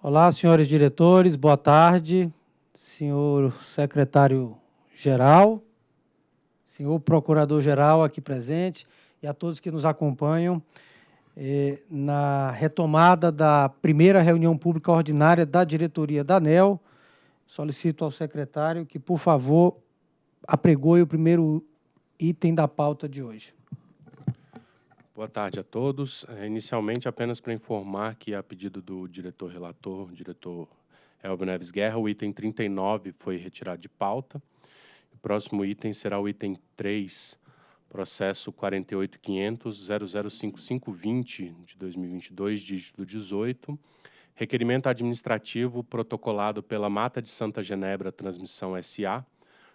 Olá, senhores diretores, boa tarde. Senhor secretário-geral, senhor procurador-geral aqui presente e a todos que nos acompanham eh, na retomada da primeira reunião pública ordinária da diretoria da ANEL. Solicito ao secretário que, por favor, apregoe o primeiro item da pauta de hoje. Boa tarde a todos. É, inicialmente, apenas para informar que, a pedido do diretor relator, diretor Elvio Neves Guerra, o item 39 foi retirado de pauta. O próximo item será o item 3, processo 48.500.005.520 de 2022, dígito 18, requerimento administrativo protocolado pela Mata de Santa Genebra Transmissão SA,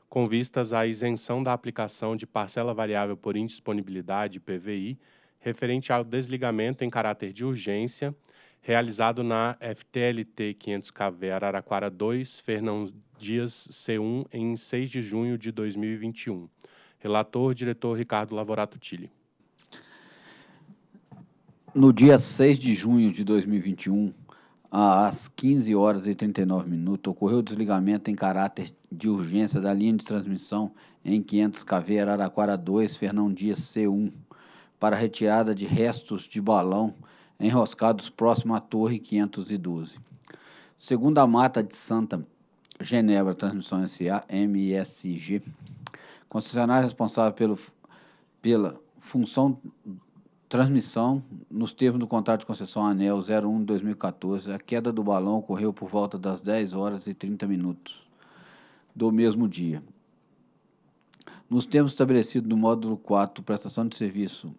com vistas à isenção da aplicação de parcela variável por indisponibilidade, PVI, referente ao desligamento em caráter de urgência, realizado na FTLT 500KV Araraquara 2, Fernão Dias C1, em 6 de junho de 2021. Relator, diretor Ricardo Lavorato Tilli. No dia 6 de junho de 2021, às 15 horas e 39 minutos, ocorreu o desligamento em caráter de urgência da linha de transmissão em 500 kV Araraquara 2, Fernão Dias C1, para retirada de restos de balão enroscados próximo à Torre 512. Segundo a Mata de Santa Genebra Transmissão SA, MSG, concessionário responsável pelo, pela função transmissão, nos termos do contrato de concessão ANEL 01 2014, a queda do balão ocorreu por volta das 10 horas e 30 minutos do mesmo dia. Nos termos estabelecidos no módulo 4, prestação de serviço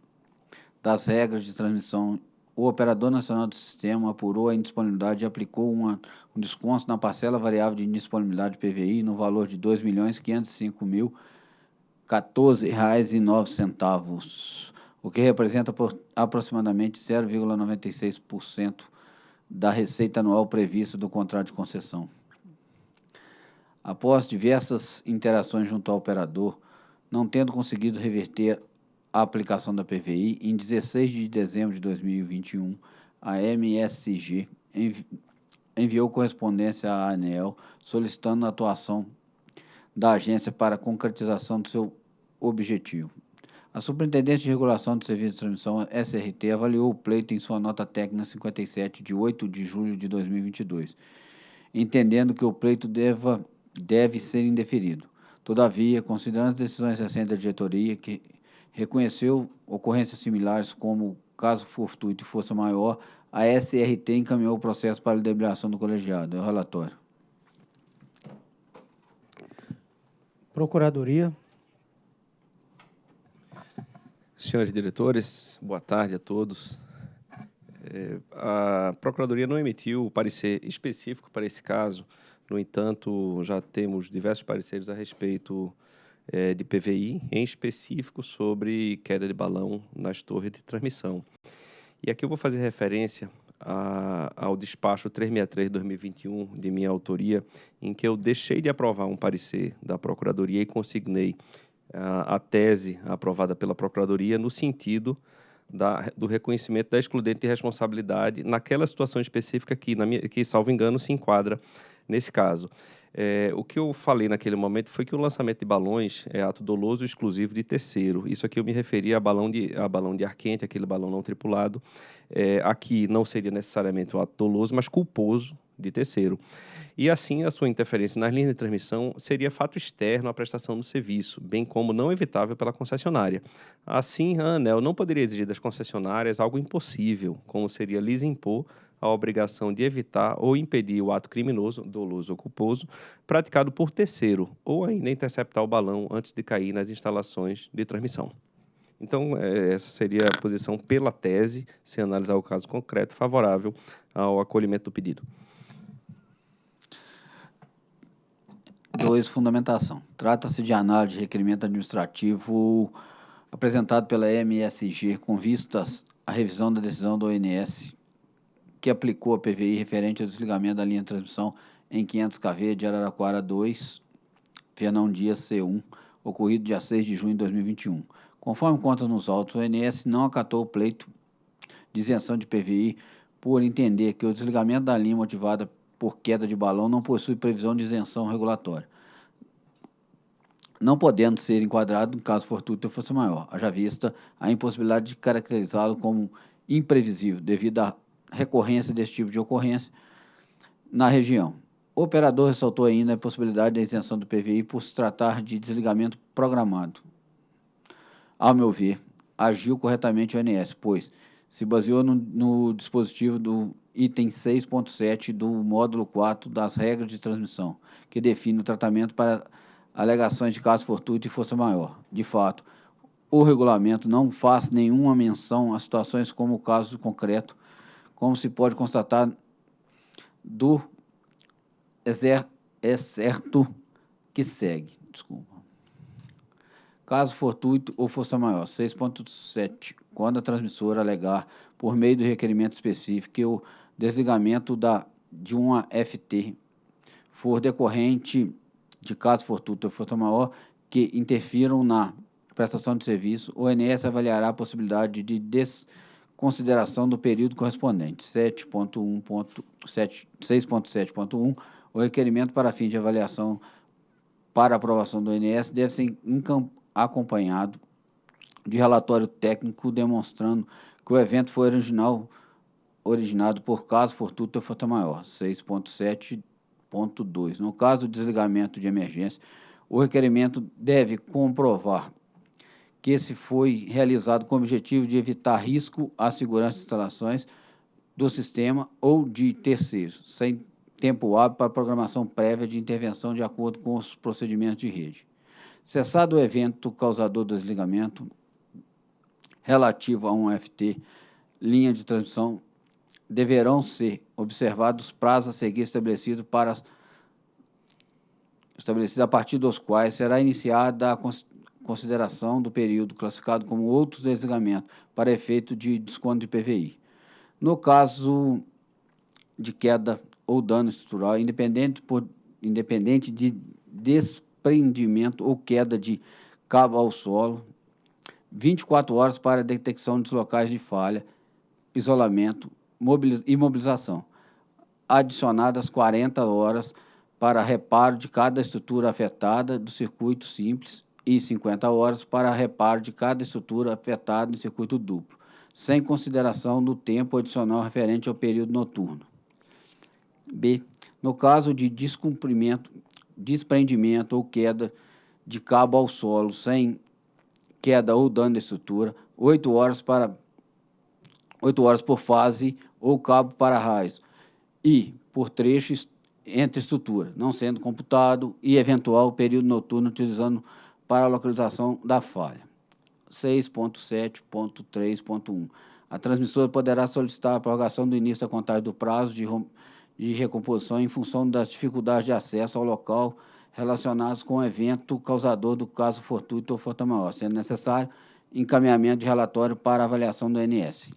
das regras de transmissão, o Operador Nacional do Sistema apurou a indisponibilidade e aplicou uma, um desconto na parcela variável de indisponibilidade PVI no valor de R$ 2.505.014,09, o que representa por, aproximadamente 0,96% da receita anual prevista do contrato de concessão. Após diversas interações junto ao operador, não tendo conseguido reverter a aplicação da PVI, em 16 de dezembro de 2021, a MSG envi enviou correspondência à ANEL solicitando a atuação da agência para a concretização do seu objetivo. A Superintendente de Regulação do Serviço de Transmissão, SRT, avaliou o pleito em sua nota técnica 57, de 8 de julho de 2022, entendendo que o pleito deva, deve ser indeferido. Todavia, considerando as decisões recentes da diretoria, que reconheceu ocorrências similares como caso fortuito e força maior, a SRT encaminhou o processo para a deliberação do colegiado. É o relatório. Procuradoria. Senhores diretores, boa tarde a todos. É, a Procuradoria não emitiu o parecer específico para esse caso, no entanto, já temos diversos pareceres a respeito é, de PVI, em específico sobre queda de balão nas torres de transmissão. E aqui eu vou fazer referência a, ao despacho 363-2021 de minha autoria, em que eu deixei de aprovar um parecer da Procuradoria e consignei a, a tese aprovada pela Procuradoria no sentido da, do reconhecimento da excludente de responsabilidade naquela situação específica que, minha, que, salvo engano, se enquadra nesse caso. É, o que eu falei naquele momento foi que o lançamento de balões é ato doloso exclusivo de terceiro. Isso aqui eu me referia a balão de, a balão de ar quente, aquele balão não tripulado. É, aqui não seria necessariamente um ato doloso, mas culposo de terceiro. E assim, a sua interferência nas linhas de transmissão seria fato externo à prestação do serviço, bem como não evitável pela concessionária. Assim, a ANEL não poderia exigir das concessionárias algo impossível, como seria lhes impor a obrigação de evitar ou impedir o ato criminoso, doloso ou culposo, praticado por terceiro, ou ainda interceptar o balão antes de cair nas instalações de transmissão. Então, é, essa seria a posição pela tese, se analisar o caso concreto, favorável ao acolhimento do pedido. 2. Fundamentação. Trata-se de análise de requerimento administrativo apresentado pela MSG com vistas à revisão da decisão do ONS que aplicou a PVI referente ao desligamento da linha de transmissão em 500 kV de Araraquara 2, Fernão Dias C1, ocorrido dia 6 de junho de 2021. Conforme contas nos autos, o ONS não acatou o pleito de isenção de PVI por entender que o desligamento da linha motivada por queda de balão não possui previsão de isenção regulatória, não podendo ser enquadrado em caso fortuito força maior, haja vista a impossibilidade de caracterizá-lo como imprevisível devido à recorrência desse tipo de ocorrência na região. O operador ressaltou ainda a possibilidade da isenção do PVI por se tratar de desligamento programado. Ao meu ver, agiu corretamente o ONS, pois se baseou no, no dispositivo do item 6.7 do módulo 4 das regras de transmissão, que define o tratamento para alegações de caso fortuito e força maior. De fato, o regulamento não faz nenhuma menção a situações como o caso concreto, como se pode constatar do excerto que segue. Desculpa. Caso fortuito ou força maior, 6.7, quando a transmissora alegar, por meio do requerimento específico, que o desligamento da, de uma FT for decorrente de caso fortuito ou força maior que interfiram na prestação de serviço, o ONS avaliará a possibilidade de desconsideração do período correspondente. 6.7.1, o requerimento para fim de avaliação para aprovação do ONS deve ser acompanhado de relatório técnico demonstrando que o evento foi original, originado por caso fortuito ou força maior, 6.7.2. No caso do desligamento de emergência, o requerimento deve comprovar que esse foi realizado com o objetivo de evitar risco à segurança de instalações do sistema ou de terceiros, sem tempo hábil para programação prévia de intervenção de acordo com os procedimentos de rede. Cessado o evento causador do desligamento relativo a um FT, linha de transmissão, deverão ser observados os prazos a seguir estabelecidos para estabelecido a partir dos quais será iniciada a consideração do período classificado como outros desligamentos para efeito de desconto de PVI. No caso de queda ou dano estrutural, independente, por, independente de des desprendimento ou queda de cabo ao solo, 24 horas para detecção de locais de falha, isolamento e mobilização, adicionadas 40 horas para reparo de cada estrutura afetada do circuito simples e 50 horas para reparo de cada estrutura afetada no circuito duplo, sem consideração do tempo adicional referente ao período noturno. B. No caso de descumprimento desprendimento ou queda de cabo ao solo sem queda ou dano de estrutura, 8 horas para 8 horas por fase ou cabo para raios e por trechos entre estrutura, não sendo computado e eventual período noturno utilizando para a localização da falha. 6.7.3.1 A transmissora poderá solicitar a prorrogação do início da contagem do prazo de de recomposição em função das dificuldades de acesso ao local relacionadas com o evento causador do caso fortuito ou força maior, sendo necessário encaminhamento de relatório para avaliação do INS.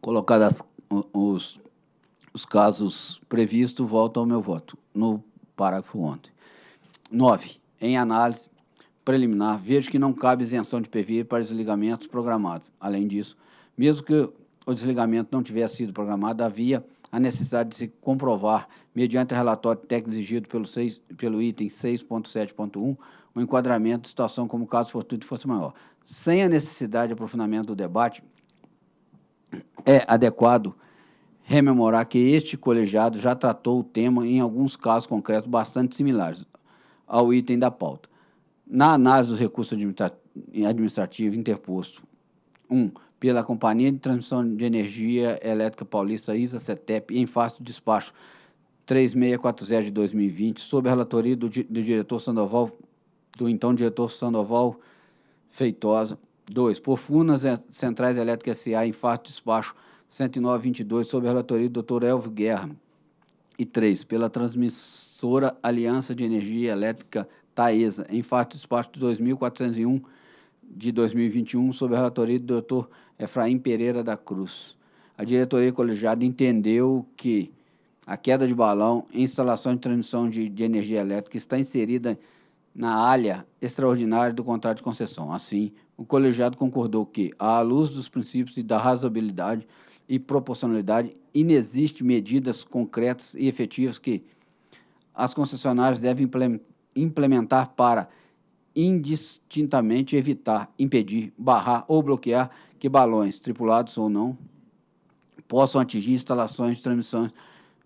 Colocados os, os casos previstos, volto ao meu voto, no parágrafo ontem. 9. Em análise, preliminar, vejo que não cabe isenção de PVI para desligamentos programados. Além disso, mesmo que o desligamento não tivesse sido programado, havia a necessidade de se comprovar, mediante o relatório técnico exigido pelo, 6, pelo item 6.7.1, o enquadramento de situação como caso fortuito fosse maior. Sem a necessidade de aprofundamento do debate, é adequado rememorar que este colegiado já tratou o tema em alguns casos concretos bastante similares ao item da pauta. Na análise dos recursos administrativos interposto, 1. Um, pela Companhia de Transmissão de Energia Elétrica Paulista, ISA-CETEP, em face do despacho 3640 de 2020, sob a relatoria do, do diretor Sandoval, do então diretor Sandoval Feitosa. 2. Por Funas Centrais Elétricas S.A., em face do despacho 10922, sob a relatoria do Dr. Elvio Guerra. E 3. Pela transmissora Aliança de Energia Elétrica Taesa, em fato despacho de 2401 de 2021, sob a relatoria do Dr. Efraim Pereira da Cruz. A diretoria colegiada entendeu que a queda de balão em instalação de transmissão de, de energia elétrica está inserida na área extraordinária do contrato de concessão. Assim, o colegiado concordou que, à luz dos princípios da razoabilidade e proporcionalidade, inexistem medidas concretas e efetivas que as concessionárias devem implementar para indistintamente evitar, impedir, barrar ou bloquear que balões, tripulados ou não, possam atingir instalações de transmissão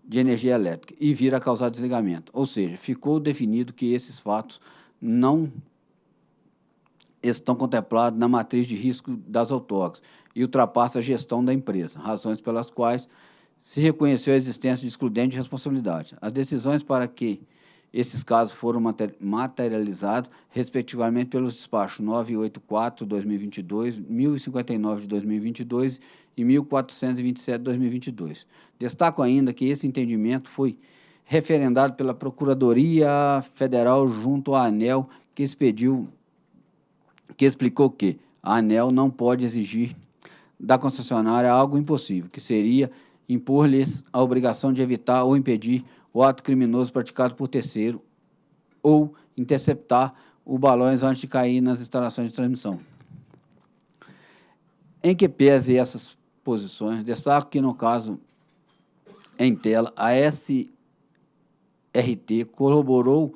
de energia elétrica e vir a causar desligamento. Ou seja, ficou definido que esses fatos não estão contemplados na matriz de risco das autarcas e ultrapassa a gestão da empresa, razões pelas quais se reconheceu a existência de excludente de responsabilidade. As decisões para que esses casos foram materializados, respectivamente, pelos despachos 984-2022, 1059 de 2022 e 1427 de 2022. Destaco ainda que esse entendimento foi referendado pela Procuradoria Federal junto à ANEL, que expediu, que explicou que a ANEL não pode exigir da concessionária algo impossível, que seria impor-lhes a obrigação de evitar ou impedir o ato criminoso praticado por terceiro ou interceptar os balões antes de cair nas instalações de transmissão. Em que pese essas posições, destaco que no caso em tela, a SRT corroborou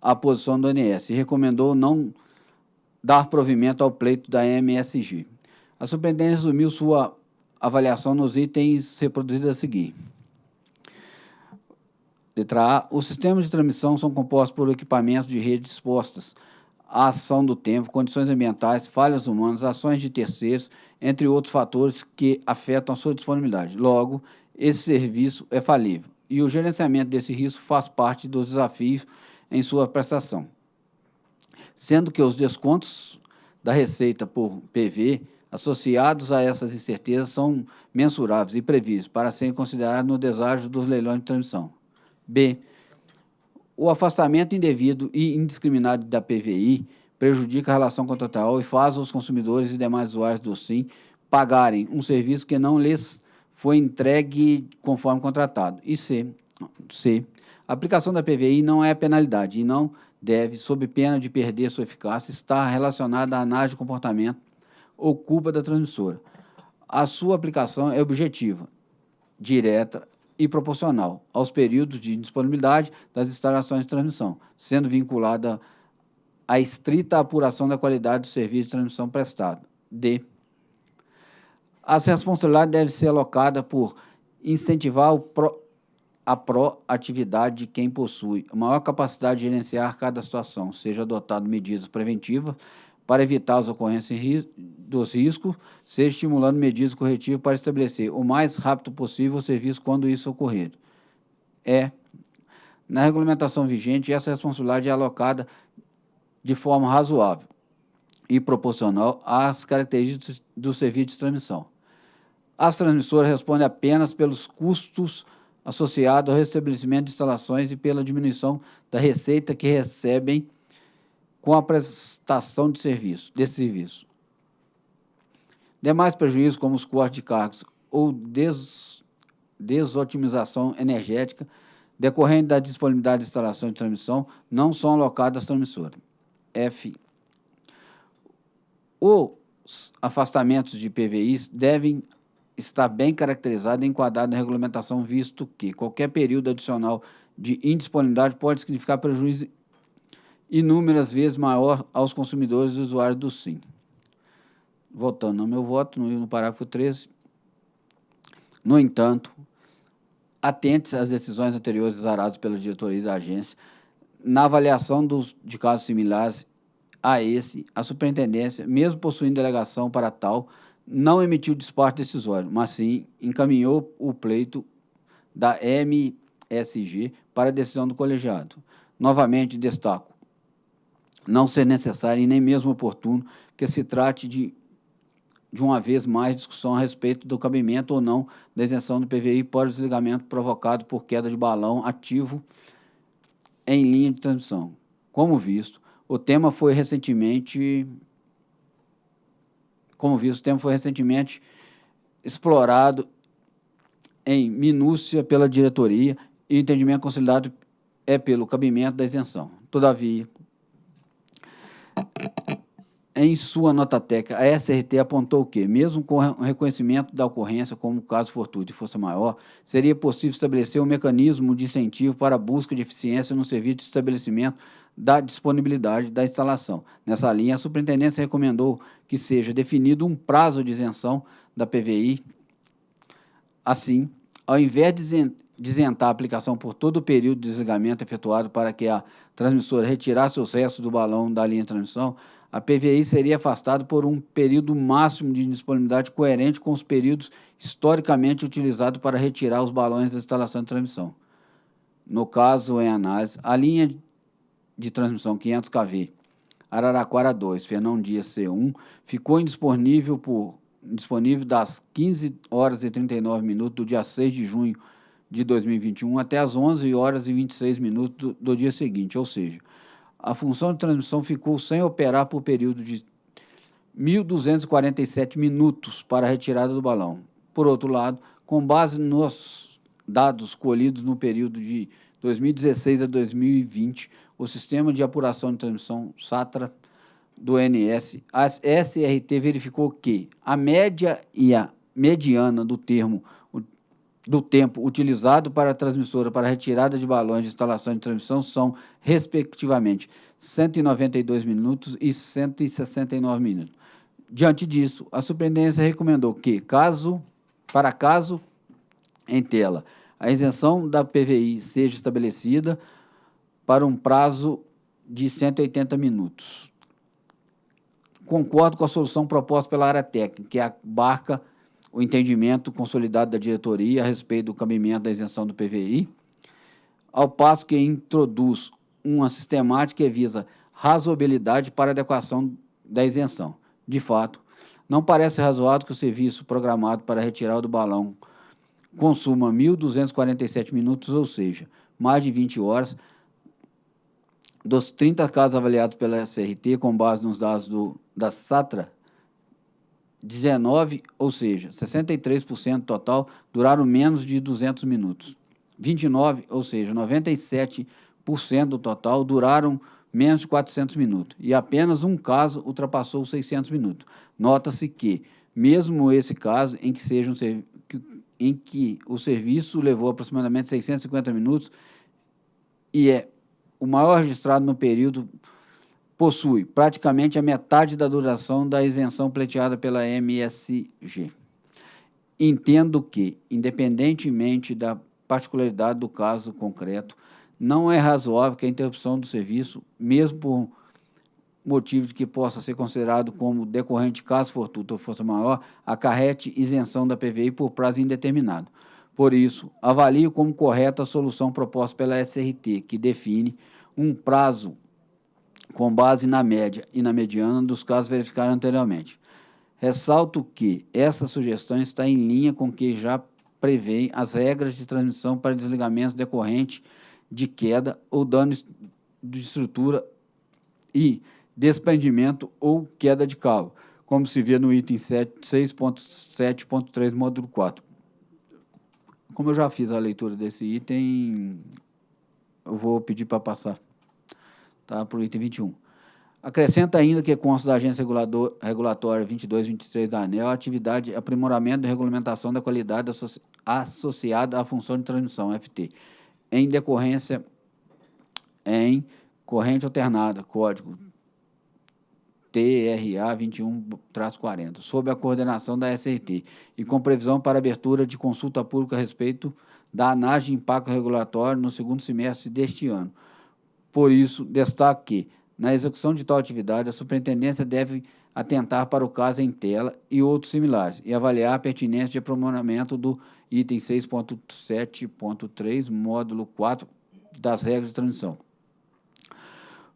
a posição do ANS e recomendou não dar provimento ao pleito da MSG. A superintendência resumiu sua avaliação nos itens reproduzidos a seguir. Letra A. Os sistemas de transmissão são compostos por equipamentos de rede dispostas à ação do tempo, condições ambientais, falhas humanas, ações de terceiros, entre outros fatores que afetam a sua disponibilidade. Logo, esse serviço é falível e o gerenciamento desse risco faz parte dos desafios em sua prestação. Sendo que os descontos da receita por PV associados a essas incertezas são mensuráveis e previstos para serem considerados no deságio dos leilões de transmissão. B. O afastamento indevido e indiscriminado da PVI prejudica a relação contratual e faz os consumidores e demais usuários do SIM pagarem um serviço que não lhes foi entregue conforme contratado. E C. C. A aplicação da PVI não é penalidade e não deve, sob pena de perder sua eficácia, estar relacionada à análise de comportamento ou culpa da transmissora. A sua aplicação é objetiva, direta e proporcional aos períodos de disponibilidade das instalações de transmissão, sendo vinculada à estrita apuração da qualidade do serviço de transmissão prestado. D. As responsabilidades devem ser alocadas por incentivar pro, a proatividade de quem possui maior capacidade de gerenciar cada situação, seja adotado medidas preventivas para evitar as ocorrências dos riscos, seja estimulando medidas corretivas para estabelecer o mais rápido possível o serviço quando isso ocorrer. É, na regulamentação vigente, essa responsabilidade é alocada de forma razoável e proporcional às características do serviço de transmissão. As transmissoras respondem apenas pelos custos associados ao restabelecimento de instalações e pela diminuição da receita que recebem com a prestação de serviço, desse serviço. Demais prejuízos, como os cortes de cargos ou des, desotimização energética, decorrente da disponibilidade de instalação de transmissão, não são alocados às transmissoras. F. Os afastamentos de PVIs devem estar bem caracterizados e enquadrados na regulamentação, visto que qualquer período adicional de indisponibilidade pode significar prejuízo inúmeras vezes maior aos consumidores e usuários do SIM. Voltando no meu voto, no, parágrafo 13. No entanto, atente às decisões anteriores exaradas pela diretoria da agência, na avaliação dos, de casos similares a esse, a superintendência, mesmo possuindo delegação para tal, não emitiu despacho decisório, mas sim encaminhou o pleito da MSG para decisão do colegiado. Novamente, destaco, não ser necessário e nem mesmo oportuno que se trate de, de uma vez mais, discussão a respeito do cabimento ou não da isenção do PVI por desligamento provocado por queda de balão ativo em linha de transmissão. Como visto, o tema foi recentemente como visto, o tema foi recentemente explorado em minúcia pela diretoria e o entendimento consolidado é pelo cabimento da isenção. Todavia, em sua nota técnica, a SRT apontou que, mesmo com o reconhecimento da ocorrência como caso fortuito e força maior, seria possível estabelecer um mecanismo de incentivo para a busca de eficiência no serviço de estabelecimento da disponibilidade da instalação. Nessa linha, a superintendência recomendou que seja definido um prazo de isenção da PVI. Assim, ao invés de isentar a aplicação por todo o período de desligamento efetuado para que a transmissora retirasse os restos do balão da linha de transmissão, a PVI seria afastada por um período máximo de disponibilidade coerente com os períodos historicamente utilizados para retirar os balões da instalação de transmissão. No caso em análise, a linha de transmissão 500 kV Araraquara 2, Fernão Dias C1, ficou indisponível por disponível das 15 horas e 39 minutos do dia 6 de junho de 2021 até as 11 horas e 26 minutos do, do dia seguinte, ou seja, a função de transmissão ficou sem operar por período de 1.247 minutos para a retirada do balão. Por outro lado, com base nos dados colhidos no período de 2016 a 2020, o sistema de apuração de transmissão SATRA do NS, a SRT verificou que a média e a mediana do termo do tempo utilizado para a transmissora para retirada de balões de instalação de transmissão são, respectivamente, 192 minutos e 169 minutos. Diante disso, a superintendência recomendou que, caso, para caso em tela, a isenção da PVI seja estabelecida para um prazo de 180 minutos. Concordo com a solução proposta pela área técnica, que abarca o entendimento consolidado da diretoria a respeito do cabimento da isenção do PVI, ao passo que introduz uma sistemática que visa razoabilidade para adequação da isenção. De fato, não parece razoável que o serviço programado para retirada do balão consuma 1.247 minutos, ou seja, mais de 20 horas, dos 30 casos avaliados pela SRT, com base nos dados do, da SATRA, 19, ou seja, 63% total, duraram menos de 200 minutos. 29, ou seja, 97% do total, duraram menos de 400 minutos. E apenas um caso ultrapassou os 600 minutos. Nota-se que, mesmo esse caso, em que, seja um, em que o serviço levou aproximadamente 650 minutos, e é o maior registrado no período possui praticamente a metade da duração da isenção pleiteada pela MSG. Entendo que, independentemente da particularidade do caso concreto, não é razoável que a interrupção do serviço, mesmo por motivo de que possa ser considerado como decorrente caso fortuito ou força maior, acarrete isenção da PVI por prazo indeterminado. Por isso, avalio como correta a solução proposta pela SRT, que define um prazo com base na média e na mediana dos casos verificados anteriormente. Ressalto que essa sugestão está em linha com o que já prevê as regras de transmissão para desligamentos decorrentes de queda ou dano de estrutura e desprendimento ou queda de cabo, como se vê no item 6.7.3, módulo 4. Como eu já fiz a leitura desse item, eu vou pedir para passar tá, para o item 21. Acrescenta ainda que consta da Agência Regulador, Regulatória 22 e 23 da ANEL a atividade aprimoramento e regulamentação da qualidade associ, associada à função de transmissão, FT, em decorrência em corrente alternada, código TRA 21-40, sob a coordenação da SRT e com previsão para abertura de consulta pública a respeito da análise de impacto regulatório no segundo semestre deste ano, por isso, destaco que, na execução de tal atividade, a superintendência deve atentar para o caso em tela e outros similares e avaliar a pertinência de aprimoramento do item 6.7.3, módulo 4 das regras de transmissão.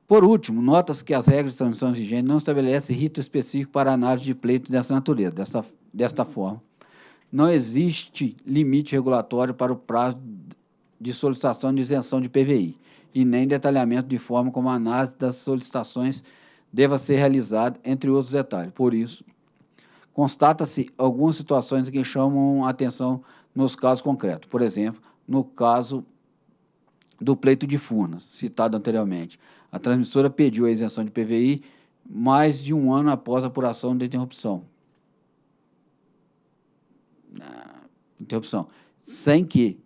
Por último, nota-se que as regras de transmissão vigentes não estabelecem rito específico para análise de pleitos dessa natureza. Desta, desta forma, não existe limite regulatório para o prazo de solicitação de isenção de PVI e nem detalhamento de forma como a análise das solicitações deva ser realizada, entre outros detalhes. Por isso, constata-se algumas situações que chamam a atenção nos casos concretos. Por exemplo, no caso do pleito de Furnas, citado anteriormente. A transmissora pediu a isenção de PVI mais de um ano após a apuração da interrupção. Interrupção. Sem que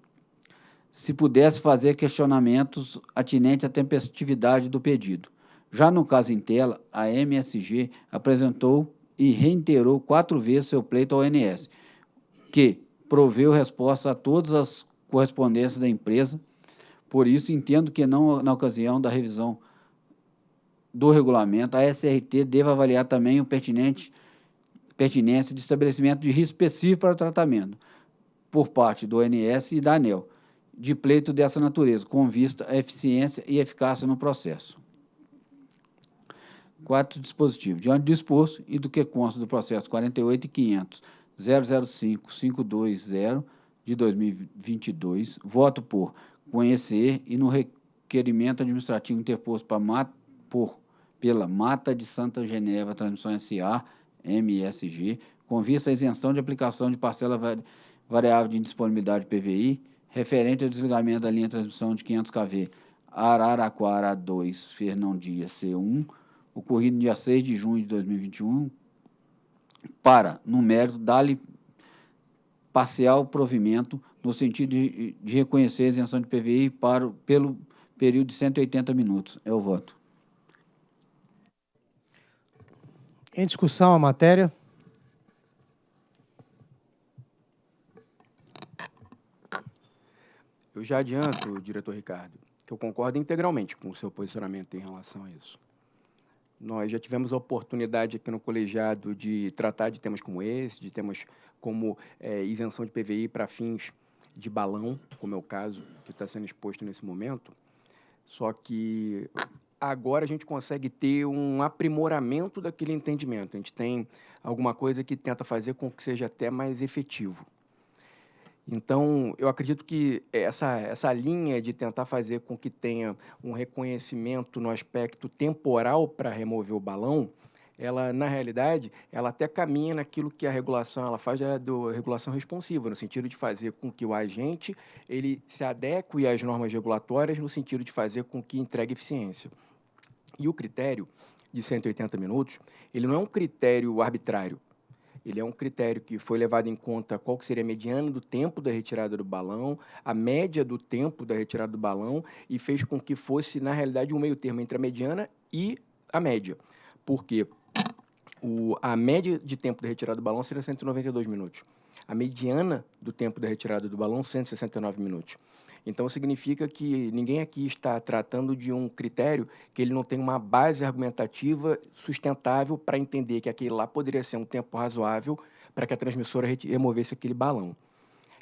se pudesse fazer questionamentos atinentes à tempestividade do pedido. Já no caso em tela, a MSG apresentou e reiterou quatro vezes seu pleito ao ONS, que proveu resposta a todas as correspondências da empresa. Por isso, entendo que não na ocasião da revisão do regulamento, a SRT deve avaliar também o pertinente pertinência de estabelecimento de risco específico para o tratamento por parte do ONS e da ANEL de pleito dessa natureza, com vista à eficiência e eficácia no processo. Quarto dispositivo. Diante do disposto e do que consta do processo 48.500 005 520 de 2022, voto por conhecer e no requerimento administrativo interposto para, por, pela Mata de Santa Geneva Transmissão S.A., MSG, com vista à isenção de aplicação de parcela variável de indisponibilidade PVI, referente ao desligamento da linha de transmissão de 500 kV Araraquara 2, Fernão Dias C1, ocorrido no dia 6 de junho de 2021, para, no mérito, dar-lhe parcial provimento no sentido de, de, reconhecer a isenção de PVI para, pelo período de 180 minutos. É o voto. Em discussão a matéria. Eu já adianto, diretor Ricardo, que eu concordo integralmente com o seu posicionamento em relação a isso. Nós já tivemos a oportunidade aqui no colegiado de tratar de temas como esse, de temas como é, isenção de PVI para fins de balão, como é o caso que está sendo exposto nesse momento. Só que agora a gente consegue ter um aprimoramento daquele entendimento. A gente tem alguma coisa que tenta fazer com que seja até mais efetivo. Então, eu acredito que essa, essa linha de tentar fazer com que tenha um reconhecimento no aspecto temporal para remover o balão, ela, na realidade, ela até caminha naquilo que a regulação ela faz é do regulação responsiva, no sentido de fazer com que o agente ele se adeque às normas regulatórias, no sentido de fazer com que entregue eficiência. E o critério de 180 minutos, ele não é um critério arbitrário, ele é um critério que foi levado em conta qual seria a mediana do tempo da retirada do balão, a média do tempo da retirada do balão e fez com que fosse, na realidade, um meio termo entre a mediana e a média. Porque o, a média de tempo da retirada do balão seria 192 minutos. A mediana do tempo da retirada do balão, 169 minutos. Então, significa que ninguém aqui está tratando de um critério que ele não tem uma base argumentativa sustentável para entender que aquele lá poderia ser um tempo razoável para que a transmissora removesse aquele balão.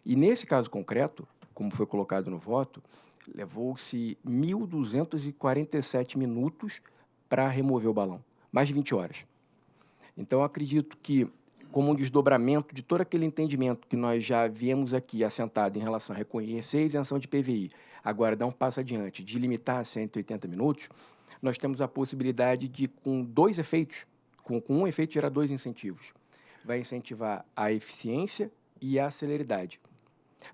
E nesse caso concreto, como foi colocado no voto, levou-se 1.247 minutos para remover o balão, mais de 20 horas. Então, acredito que como um desdobramento de todo aquele entendimento que nós já viemos aqui assentado em relação a reconhecer a isenção de PVI, agora dar um passo adiante, de limitar a 180 minutos, nós temos a possibilidade de, com dois efeitos, com, com um efeito, gerar dois incentivos. Vai incentivar a eficiência e a celeridade,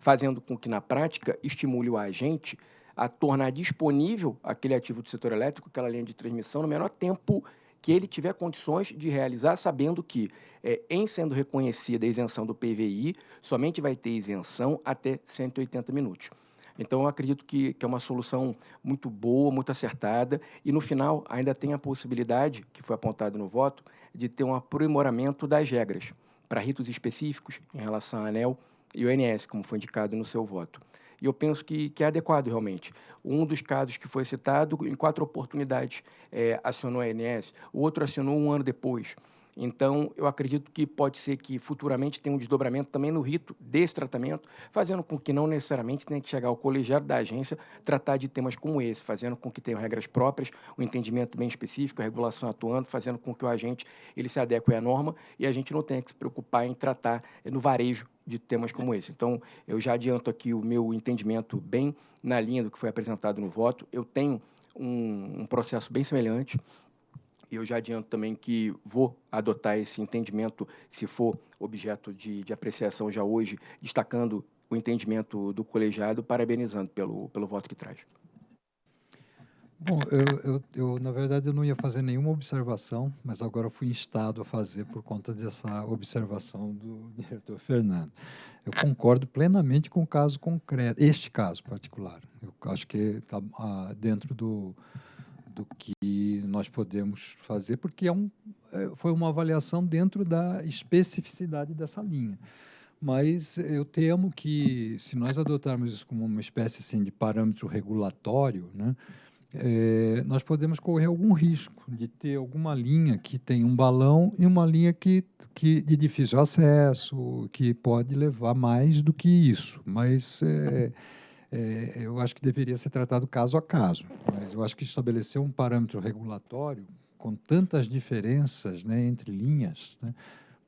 fazendo com que, na prática, estimule o agente a tornar disponível aquele ativo do setor elétrico, aquela linha de transmissão, no menor tempo que ele tiver condições de realizar, sabendo que, é, em sendo reconhecida a isenção do PVI, somente vai ter isenção até 180 minutos. Então, eu acredito que, que, é uma solução muito boa, muito acertada, e no final ainda tem a possibilidade, que foi apontado no voto, de ter um aprimoramento das regras para ritos específicos em relação à ANEL e o INS, como foi indicado no seu voto. E eu penso que, que é adequado realmente. Um dos casos que foi citado, em quatro oportunidades, é, acionou a ANS, o outro acionou um ano depois. Então, eu acredito que pode ser que futuramente tenha um desdobramento também no rito desse tratamento, fazendo com que não necessariamente tenha que chegar ao colegiado da agência tratar de temas como esse, fazendo com que tenham regras próprias, um entendimento bem específico, a regulação atuando, fazendo com que o agente ele se adeque à norma e a gente não tenha que se preocupar em tratar no varejo de temas como esse. Então, eu já adianto aqui o meu entendimento bem na linha do que foi apresentado no voto. Eu tenho um, um processo bem semelhante, eu já adianto também que vou adotar esse entendimento, se for objeto de, de apreciação já hoje, destacando o entendimento do colegiado, parabenizando pelo, pelo voto que traz. Bom, eu, eu, eu, na verdade eu não ia fazer nenhuma observação, mas agora fui instado a fazer por conta dessa observação do diretor Fernando. Eu concordo plenamente com o caso concreto, este caso particular. Eu acho que está ah, dentro do, do que nós podemos fazer, porque é um, é, foi uma avaliação dentro da especificidade dessa linha. Mas eu temo que, se nós adotarmos isso como uma espécie assim, de parâmetro regulatório, né, é, nós podemos correr algum risco de ter alguma linha que tem um balão e uma linha que, que de difícil acesso, que pode levar mais do que isso. Mas é, é, eu acho que deveria ser tratado caso a caso. Mas eu acho que estabelecer um parâmetro regulatório com tantas diferenças né, entre linhas, né,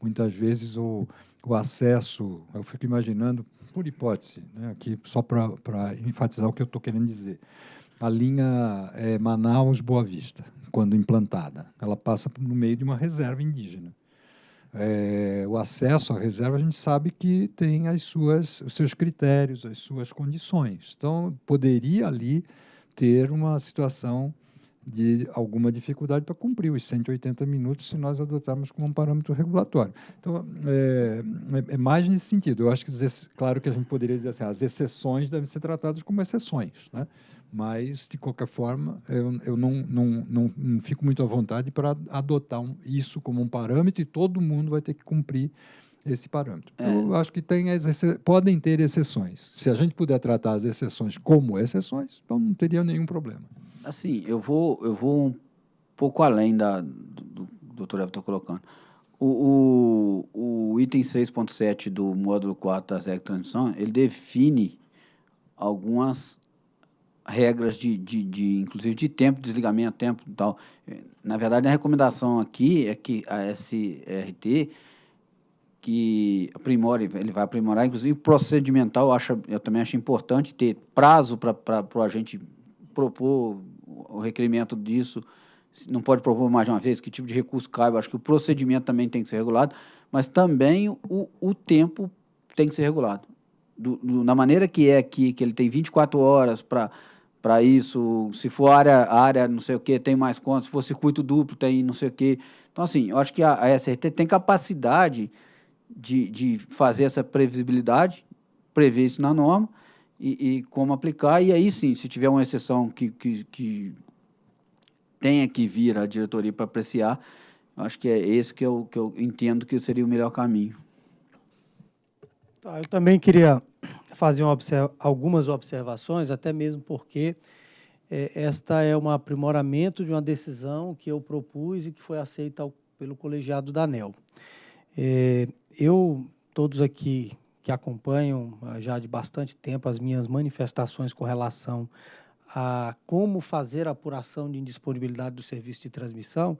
muitas vezes o, o acesso, eu fico imaginando, por hipótese, né, aqui só para enfatizar o que eu estou querendo dizer, a linha é, Manaus-Boa Vista, quando implantada, ela passa no meio de uma reserva indígena. É, o acesso à reserva a gente sabe que tem as suas, os seus critérios, as suas condições. Então, poderia ali ter uma situação de alguma dificuldade para cumprir os 180 minutos se nós adotarmos como um parâmetro regulatório. Então, é, é, é mais nesse sentido. Eu acho que, claro que a gente poderia dizer assim, as exceções devem ser tratadas como exceções, né? Mas, de qualquer forma, eu, eu não, não, não, não, fico muito à vontade para adotar um, isso como um parâmetro e todo mundo vai ter que cumprir esse parâmetro. É. Eu acho que tem podem ter exceções. Se a gente puder tratar as exceções como exceções, então não teria nenhum problema. Assim, eu vou, eu vou um pouco além da, do, do doutor Evo está colocando. O, o, o item 6.7 do módulo 4 da ZEC Transição, ele define algumas regras de, de, de, inclusive de tempo de desligamento, tempo e tal. Na verdade, a recomendação aqui é que a SRT que aprimore, ele vai aprimorar, inclusive procedimental, eu, acho, eu também acho importante ter prazo para o agente propor o requerimento disso, não pode propor mais de uma vez, que tipo de recurso cabe, eu acho que o procedimento também tem que ser regulado, mas também o, o tempo tem que ser regulado. Do, do, na maneira que é aqui, que ele tem 24 horas para para isso, se for área, área não sei o que, tem mais contas, se for circuito duplo, tem não sei o que. Então, assim, eu acho que a, a SRT tem capacidade de, de fazer essa previsibilidade, prever isso na norma e, e como aplicar, e aí sim, se tiver uma exceção que, que, que tenha que vir a diretoria para apreciar, acho que é esse que eu, que eu entendo que seria o melhor caminho. Tá, eu também queria fazer algumas observações, até mesmo porque é, esta é um aprimoramento de uma decisão que eu propus e que foi aceita ao, pelo colegiado da ANEL. É, eu, todos aqui que acompanham ah, já de bastante tempo as minhas manifestações com relação a como fazer a apuração de indisponibilidade do serviço de transmissão,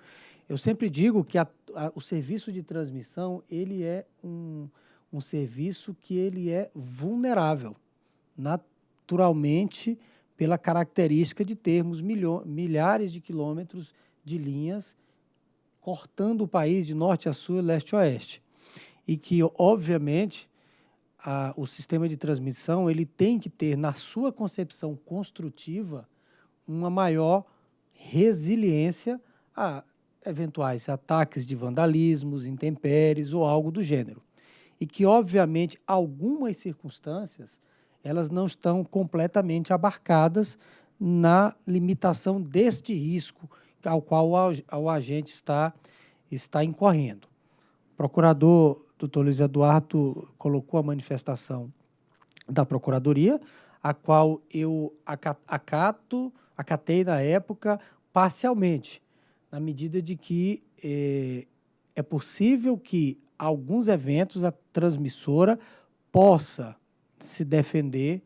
eu sempre digo que a, a, o serviço de transmissão ele é um um serviço que ele é vulnerável, naturalmente, pela característica de termos milhares de quilômetros de linhas cortando o país de norte a sul e leste a oeste. E que, obviamente, a, o sistema de transmissão ele tem que ter, na sua concepção construtiva, uma maior resiliência a eventuais ataques de vandalismos, intempéries ou algo do gênero e que, obviamente, algumas circunstâncias elas não estão completamente abarcadas na limitação deste risco ao qual o agente está, está incorrendo. O procurador, doutor Luiz Eduardo, colocou a manifestação da Procuradoria, a qual eu acato, acatei na época parcialmente, na medida de que eh, é possível que alguns eventos transmissora possa se defender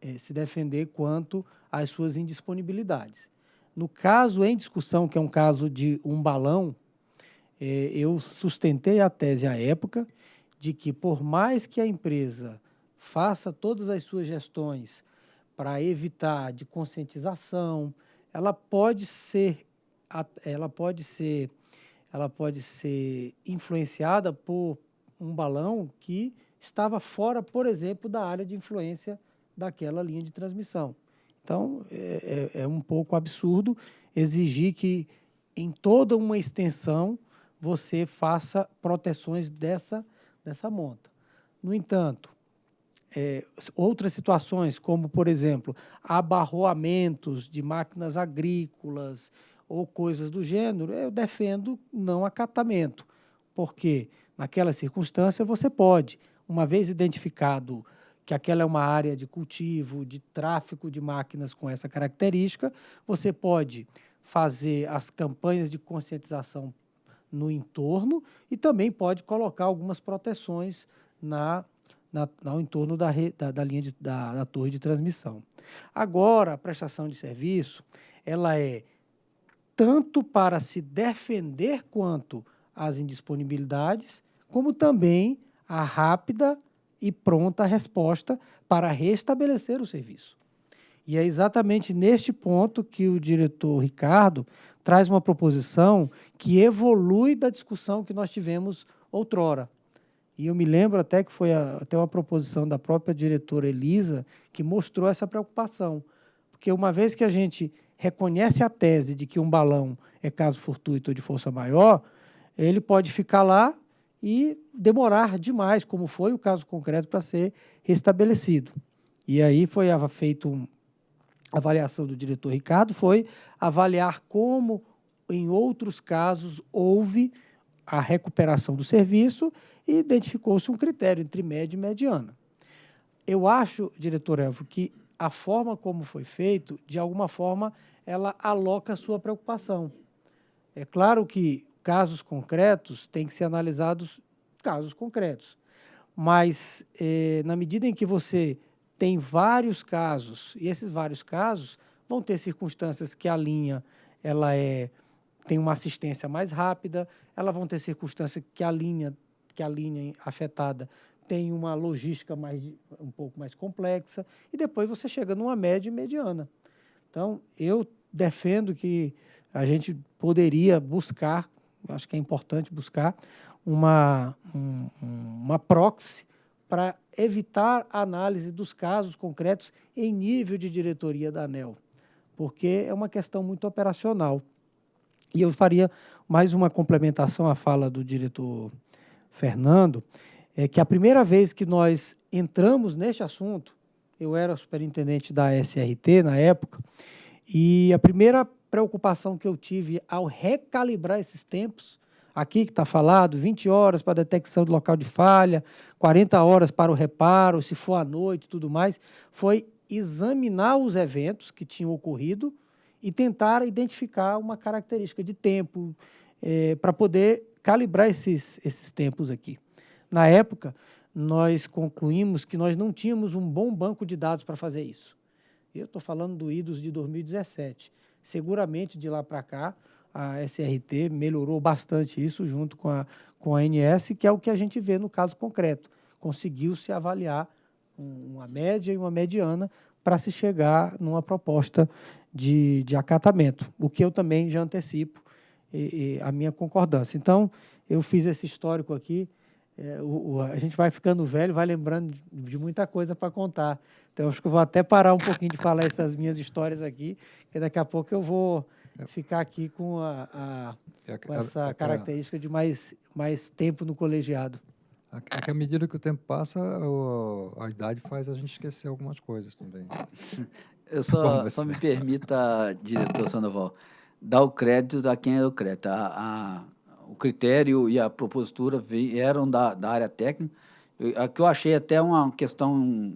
eh, se defender quanto às suas indisponibilidades. No caso em discussão, que é um caso de um balão, eh, eu sustentei a tese à época de que, por mais que a empresa faça todas as suas gestões para evitar de conscientização, ela pode ser, ela pode ser ela pode ser influenciada por um balão que estava fora, por exemplo, da área de influência daquela linha de transmissão. Então, é, é, é um pouco absurdo exigir que em toda uma extensão você faça proteções dessa, dessa monta. No entanto, é, outras situações, como, por exemplo, abarroamentos de máquinas agrícolas ou coisas do gênero, eu defendo não acatamento, porque naquela circunstância você pode, uma vez identificado que aquela é uma área de cultivo, de tráfico de máquinas com essa característica, você pode fazer as campanhas de conscientização no entorno e também pode colocar algumas proteções na, na, no entorno da, da, da linha de, da, da torre de transmissão. Agora, a prestação de serviço, ela é tanto para se defender quanto as indisponibilidades, como também a rápida e pronta resposta para restabelecer o serviço. E é exatamente neste ponto que o diretor Ricardo traz uma proposição que evolui da discussão que nós tivemos outrora. E eu me lembro até que foi a, até uma proposição da própria diretora Elisa que mostrou essa preocupação. Porque uma vez que a gente reconhece a tese de que um balão é caso fortuito ou de força maior, ele pode ficar lá e demorar demais, como foi o caso concreto, para ser restabelecido. E aí foi feito um, a avaliação do diretor Ricardo, foi avaliar como, em outros casos, houve a recuperação do serviço e identificou-se um critério entre média e mediana. Eu acho, diretor Elvo, que a forma como foi feito, de alguma forma, ela aloca a sua preocupação. É claro que casos concretos têm que ser analisados casos concretos. Mas, eh, na medida em que você tem vários casos, e esses vários casos vão ter circunstâncias que a linha ela é, tem uma assistência mais rápida, elas vão ter circunstâncias que a linha, que a linha afetada tem uma logística mais, um pouco mais complexa, e depois você chega numa média e mediana. Então, eu defendo que a gente poderia buscar acho que é importante buscar uma, um, uma proxy para evitar a análise dos casos concretos em nível de diretoria da ANEL, porque é uma questão muito operacional. E eu faria mais uma complementação à fala do diretor Fernando, é que a primeira vez que nós entramos neste assunto, eu era superintendente da SRT na época, e a primeira preocupação que eu tive ao recalibrar esses tempos, aqui que está falado, 20 horas para detecção do local de falha, 40 horas para o reparo, se for à noite tudo mais, foi examinar os eventos que tinham ocorrido e tentar identificar uma característica de tempo é, para poder calibrar esses, esses tempos aqui. Na época, nós concluímos que nós não tínhamos um bom banco de dados para fazer isso. Eu estou falando do IDOS de 2017 seguramente de lá para cá a SRT melhorou bastante isso junto com a, com a ANS, que é o que a gente vê no caso concreto. Conseguiu-se avaliar uma média e uma mediana para se chegar numa proposta de, de acatamento, o que eu também já antecipo e, e a minha concordância. Então, eu fiz esse histórico aqui, é, o, o, a gente vai ficando velho, vai lembrando de, de muita coisa para contar. Então, acho que eu vou até parar um pouquinho de falar essas minhas histórias aqui, que daqui a pouco eu vou ficar aqui com, a, a é com essa característica de mais, mais tempo no colegiado. É que à medida que o tempo passa, a idade faz a gente esquecer algumas coisas também. Eu só, só me permita, diretor Sandoval, dar o crédito a quem é o crédito. A, a, o critério e a propositura vieram da, da área técnica, a que eu achei até uma questão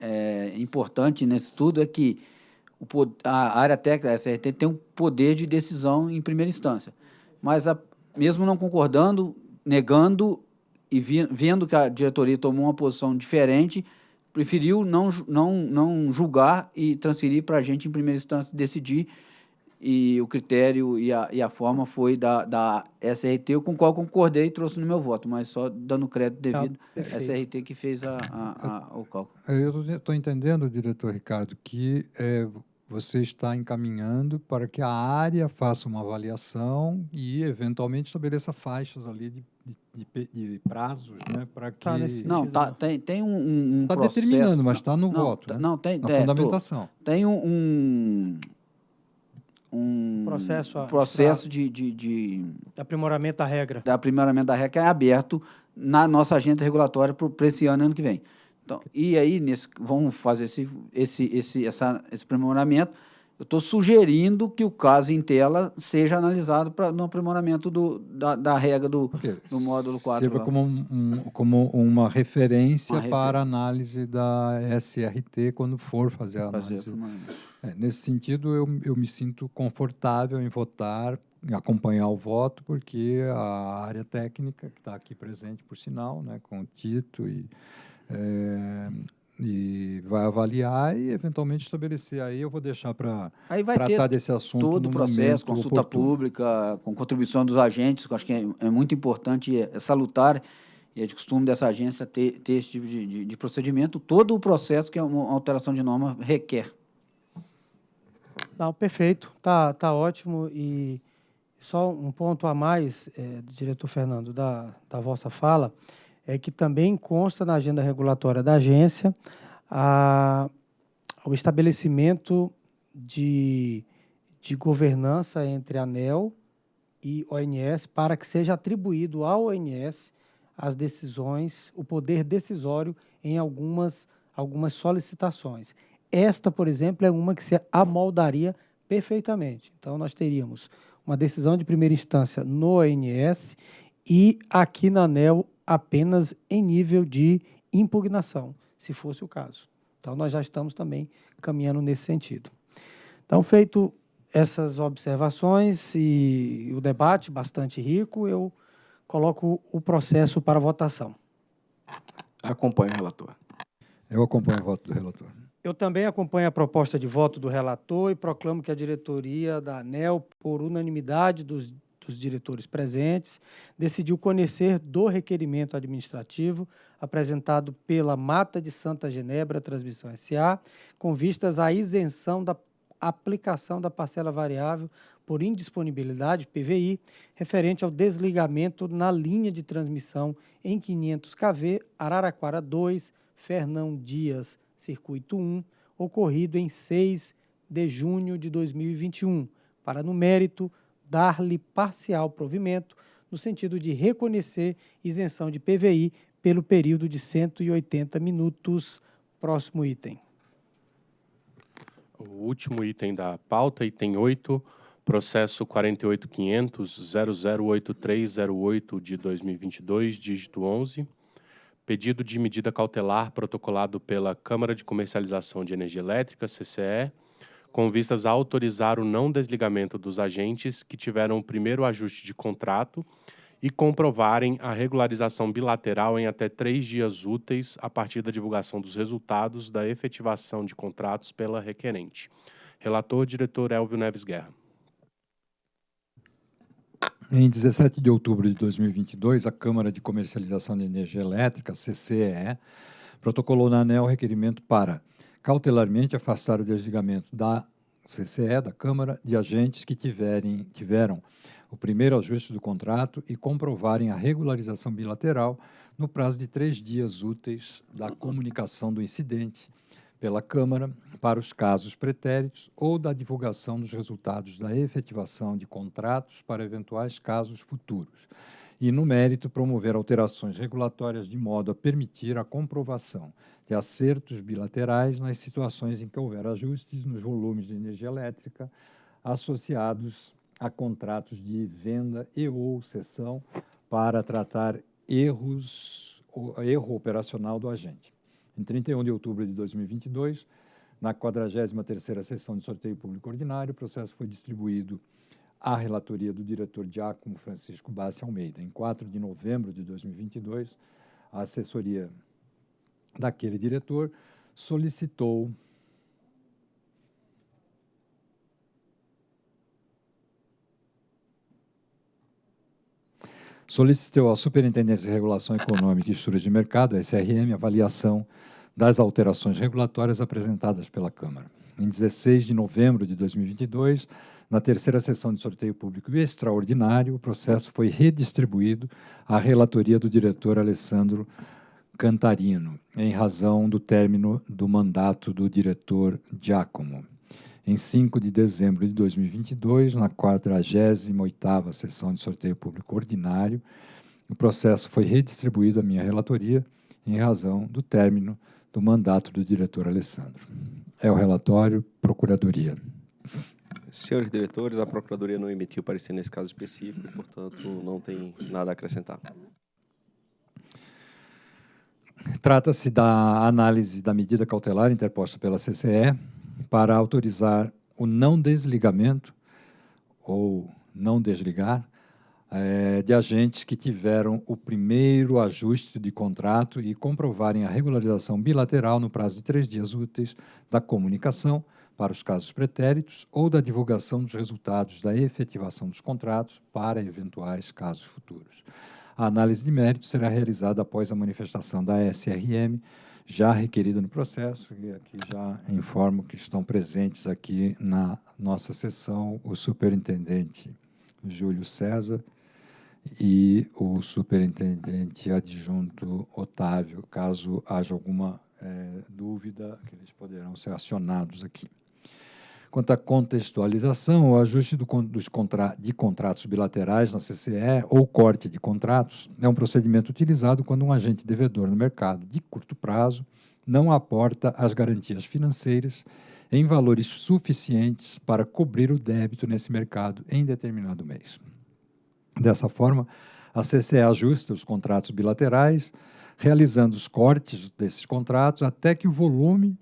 é, importante nesse estudo é que o, a área técnica da SRT tem um poder de decisão em primeira instância, mas a, mesmo não concordando, negando e vi, vendo que a diretoria tomou uma posição diferente, preferiu não, não, não julgar e transferir para a gente, em primeira instância, decidir e o critério e a, e a forma foi da, da SRT, com o qual concordei e trouxe no meu voto, mas só dando crédito devido à SRT que fez a, a, a o cálculo. Eu estou entendendo, diretor Ricardo, que é, você está encaminhando para que a área faça uma avaliação e, eventualmente, estabeleça faixas ali de de, de, de prazos né, para que... Tá nesse Não, tá, tem, tem um, um Está processo... determinando, mas está no não, voto, tá- né? Não, tem, na é, tô- fundamentação. tem um, um, um Processo a- processo de, de, de Aprimoramento da regra. da aprimoramento da regra que é aberto na nossa agenda regulatória para esse ano e ano que vem. Então, e aí, nesse, vamos fazer esse, esse, esse, essa, esse aprimoramento. Eu estou sugerindo que o caso em tela seja analisado pra, no aprimoramento do, da, da regra do, do módulo 4. Sirva lá. como, um- como uma referência Uma refer- para análise da SRT quando for fazer a análise. É, nesse sentido, eu, eu me sinto confortável em votar, em acompanhar o voto, porque a área técnica, que está aqui presente, por sinal, né, com o Tito, e, é, e vai avaliar e, eventualmente, estabelecer. Aí eu vou deixar para Aí vai tratar ter desse assunto todo o processo, consulta oportuno. pública, com contribuição dos agentes, que eu acho que é, é muito importante, e é salutar, e é de costume dessa agência ter, ter esse tipo de, de- de procedimento, todo o processo que é uma alteração de norma requer. Não, perfeito, tá, tá ótimo. E só um ponto a mais, eh, diretor Fernando, da, da vossa fala, é que também consta na agenda regulatória da agência a, o estabelecimento de, de governança entre ANEL e ONS para que seja atribuído ao ONS as decisões, o poder decisório em algumas, algumas solicitações. Esta, por exemplo, é uma que se amoldaria perfeitamente. Então, nós teríamos uma decisão de primeira instância no ONS e aqui na ANEL apenas em nível de impugnação, se fosse o caso. Então, nós já estamos também caminhando nesse sentido. Então, feito essas observações e o debate bastante rico, eu coloco o processo para votação. Acompanhe o relator. Eu acompanho o voto do relator. Eu também acompanho a proposta de voto do relator e proclamo que a diretoria da ANEL, por unanimidade dos, dos diretores presentes, decidiu conhecer do requerimento administrativo apresentado pela Mata de Santa Genebra Transmissão SA, com vistas à isenção da aplicação da parcela variável por indisponibilidade, PVI, referente ao desligamento na linha de transmissão em 500 kV, Araraquara 2, Fernão Dias, Circuito 1, ocorrido em 6 de junho de 2021, para, no mérito, dar-lhe parcial provimento, no sentido de reconhecer isenção de PVI pelo período de 180 minutos. Próximo item. O último item da pauta, item 8, processo 48.500.008308 de 2022, dígito 11. Pedido de medida cautelar protocolado pela Câmara de Comercialização de Energia Elétrica, CCE, com vistas a autorizar o não desligamento dos agentes que tiveram o primeiro ajuste de contrato e comprovarem a regularização bilateral em até três dias úteis a partir da divulgação dos resultados da efetivação de contratos pela requerente. Relator, diretor Elvio Neves Guerra. Em 17 de outubro de 2022, a Câmara de Comercialização de Energia Elétrica, CCE, protocolou na ANEL requerimento para cautelarmente afastar o desligamento da CCE, da Câmara, de agentes que tiverem, tiveram o primeiro ajuste do contrato e comprovarem a regularização bilateral no prazo de três dias úteis da comunicação do incidente pela Câmara para os casos pretéritos ou da divulgação dos resultados da efetivação de contratos para eventuais casos futuros. E, no mérito, promover alterações regulatórias de modo a permitir a comprovação de acertos bilaterais nas situações em que houver ajustes nos volumes de energia elétrica associados a contratos de venda e ou cessão para tratar erros, erro operacional do agente. Em 31 de outubro de 2022, na 43ª sessão de sorteio público ordinário, o processo foi distribuído à relatoria do diretor Giacomo Francisco Bassi Almeida. Em 4 de novembro de 2022, a assessoria daquele diretor solicitou solicitou à Superintendência de Regulação Econômica e Estrutura de Mercado, SRM, avaliação das alterações regulatórias apresentadas pela Câmara. Em 16 de novembro de 2022, na terceira sessão de sorteio público extraordinário, o processo foi redistribuído à relatoria do diretor Alessandro Cantarino, em razão do término do mandato do diretor Giacomo. Em 5 de dezembro de 2022, na 48ª sessão de sorteio público ordinário, o processo foi redistribuído à minha relatoria em razão do término do mandato do diretor Alessandro. É o relatório Procuradoria. Senhores diretores, a Procuradoria não emitiu parecer nesse caso específico, e, portanto, não tem nada a acrescentar. Trata-se da análise da medida cautelar interposta pela CCE para autorizar o não desligamento ou não desligar é, de agentes que tiveram o primeiro ajuste de contrato e comprovarem a regularização bilateral no prazo de três dias úteis da comunicação, para os casos pretéritos ou da divulgação dos resultados da efetivação dos contratos para eventuais casos futuros. A análise de mérito será realizada após a manifestação da SRM, já requerida no processo, e aqui já informo que estão presentes aqui na nossa sessão o superintendente Júlio César e o superintendente adjunto Otávio, caso haja alguma é, dúvida, que eles poderão ser acionados aqui. Quanto à contextualização, o ajuste do, dos contra, de contratos bilaterais na CCE ou corte de contratos é um procedimento utilizado quando um agente devedor no mercado de curto prazo não aporta as garantias financeiras em valores suficientes para cobrir o débito nesse mercado em determinado mês. Dessa forma, a CCE ajusta os contratos bilaterais, realizando os cortes desses contratos até que o volume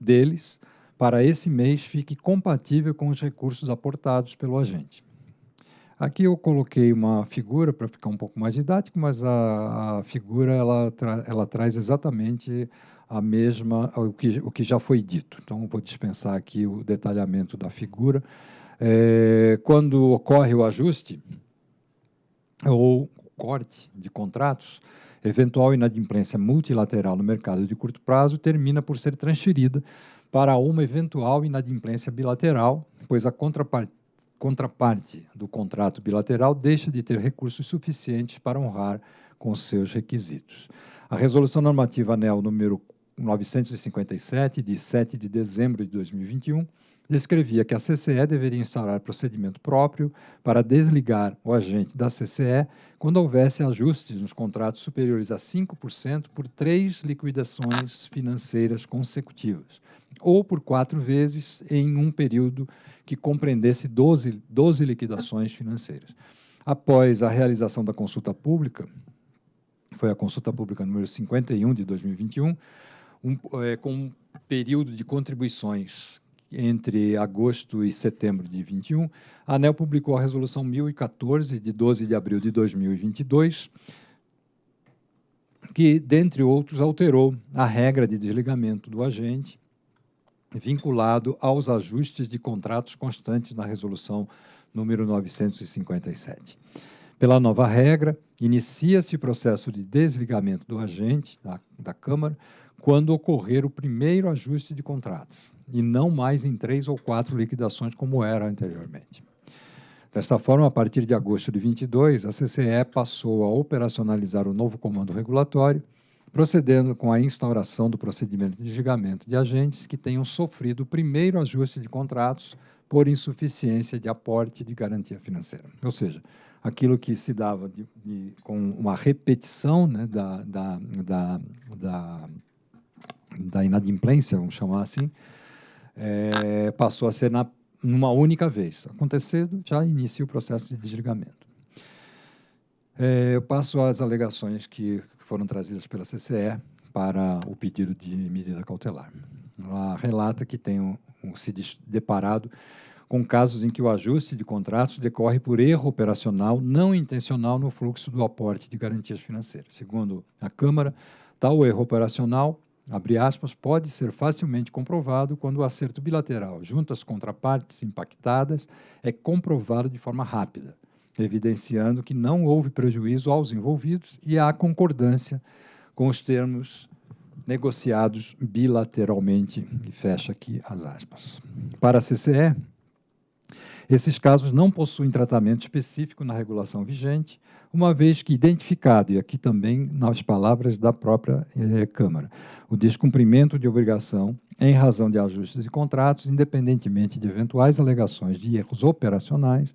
deles para esse mês fique compatível com os recursos aportados pelo agente. Aqui eu coloquei uma figura para ficar um pouco mais didático, mas a, a figura ela, tra, ela traz exatamente a mesma o que, o que já foi dito. Então vou dispensar aqui o detalhamento da figura. É, quando ocorre o ajuste ou corte de contratos, eventual inadimplência multilateral no mercado de curto prazo termina por ser transferida para uma eventual inadimplência bilateral, pois a contraparte, contraparte do contrato bilateral deixa de ter recursos suficientes para honrar com seus requisitos. A Resolução Normativa ANEL número 957, de 7 de dezembro de 2021, descrevia que a CCE deveria instaurar procedimento próprio para desligar o agente da CCE quando houvesse ajustes nos contratos superiores a 5% por três liquidações financeiras consecutivas, ou por quatro vezes em um período que compreendesse 12, 12 liquidações financeiras. Após a realização da consulta pública, foi a consulta pública número 51 de 2021, um, é, com um período de contribuições entre agosto e setembro de 21, a ANEL publicou a Resolução 1014, de 12 de abril de 2022, que, dentre outros, alterou a regra de desligamento do agente vinculado aos ajustes de contratos constantes na resolução número 957. Pela nova regra, inicia-se o processo de desligamento do agente da, da Câmara quando ocorrer o primeiro ajuste de contratos, e não mais em três ou quatro liquidações como era anteriormente. Desta forma, a partir de agosto de 22, a CCE passou a operacionalizar o novo comando regulatório, procedendo com a instauração do procedimento de desligamento de agentes que tenham sofrido o primeiro ajuste de contratos por insuficiência de aporte de garantia financeira. Ou seja, aquilo que se dava de, de, com uma repetição né, da, da, da, da, da inadimplência, vamos chamar assim, é, passou a ser na, numa única vez. Acontecendo, já inicia o processo de desligamento. É, eu passo às alegações que foram trazidas pela CCE para o pedido de medida cautelar. Ela relata que tem um, um, se deparado com casos em que o ajuste de contratos decorre por erro operacional não intencional no fluxo do aporte de garantias financeiras. Segundo a Câmara, tal erro operacional, abre aspas, pode ser facilmente comprovado quando o acerto bilateral junto às contrapartes impactadas é comprovado de forma rápida, evidenciando que não houve prejuízo aos envolvidos e há concordância com os termos negociados bilateralmente, e fecha aqui as aspas. Para a CCE, esses casos não possuem tratamento específico na regulação vigente, uma vez que identificado, e aqui também nas palavras da própria eh, Câmara, o descumprimento de obrigação em razão de ajustes de contratos, independentemente de eventuais alegações de erros operacionais,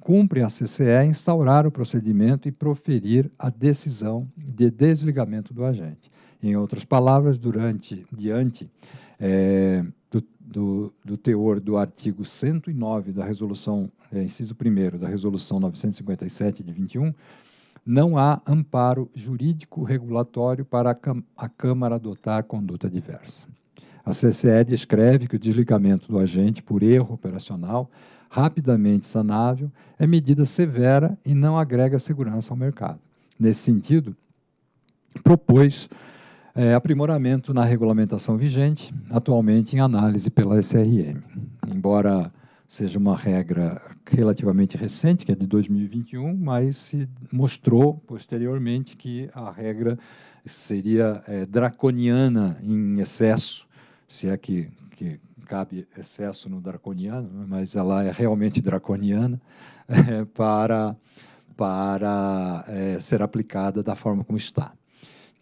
cumpre a CCE instaurar o procedimento e proferir a decisão de desligamento do agente. Em outras palavras, durante, diante é, do, do, do, teor do artigo 109 da resolução, é, inciso 1 da resolução 957 de 21, não há amparo jurídico regulatório para a, a Câmara adotar conduta diversa. A CCE descreve que o desligamento do agente por erro operacional rapidamente sanável é medida severa e não agrega segurança ao mercado. Nesse sentido, propôs é, aprimoramento na regulamentação vigente, atualmente em análise pela SRM. Embora seja uma regra relativamente recente, que é de 2021, mas se mostrou posteriormente que a regra seria é, draconiana em excesso, se é que, cabe excesso no draconiano, mas ela é realmente draconiana, é, para, para é, ser aplicada da forma como está.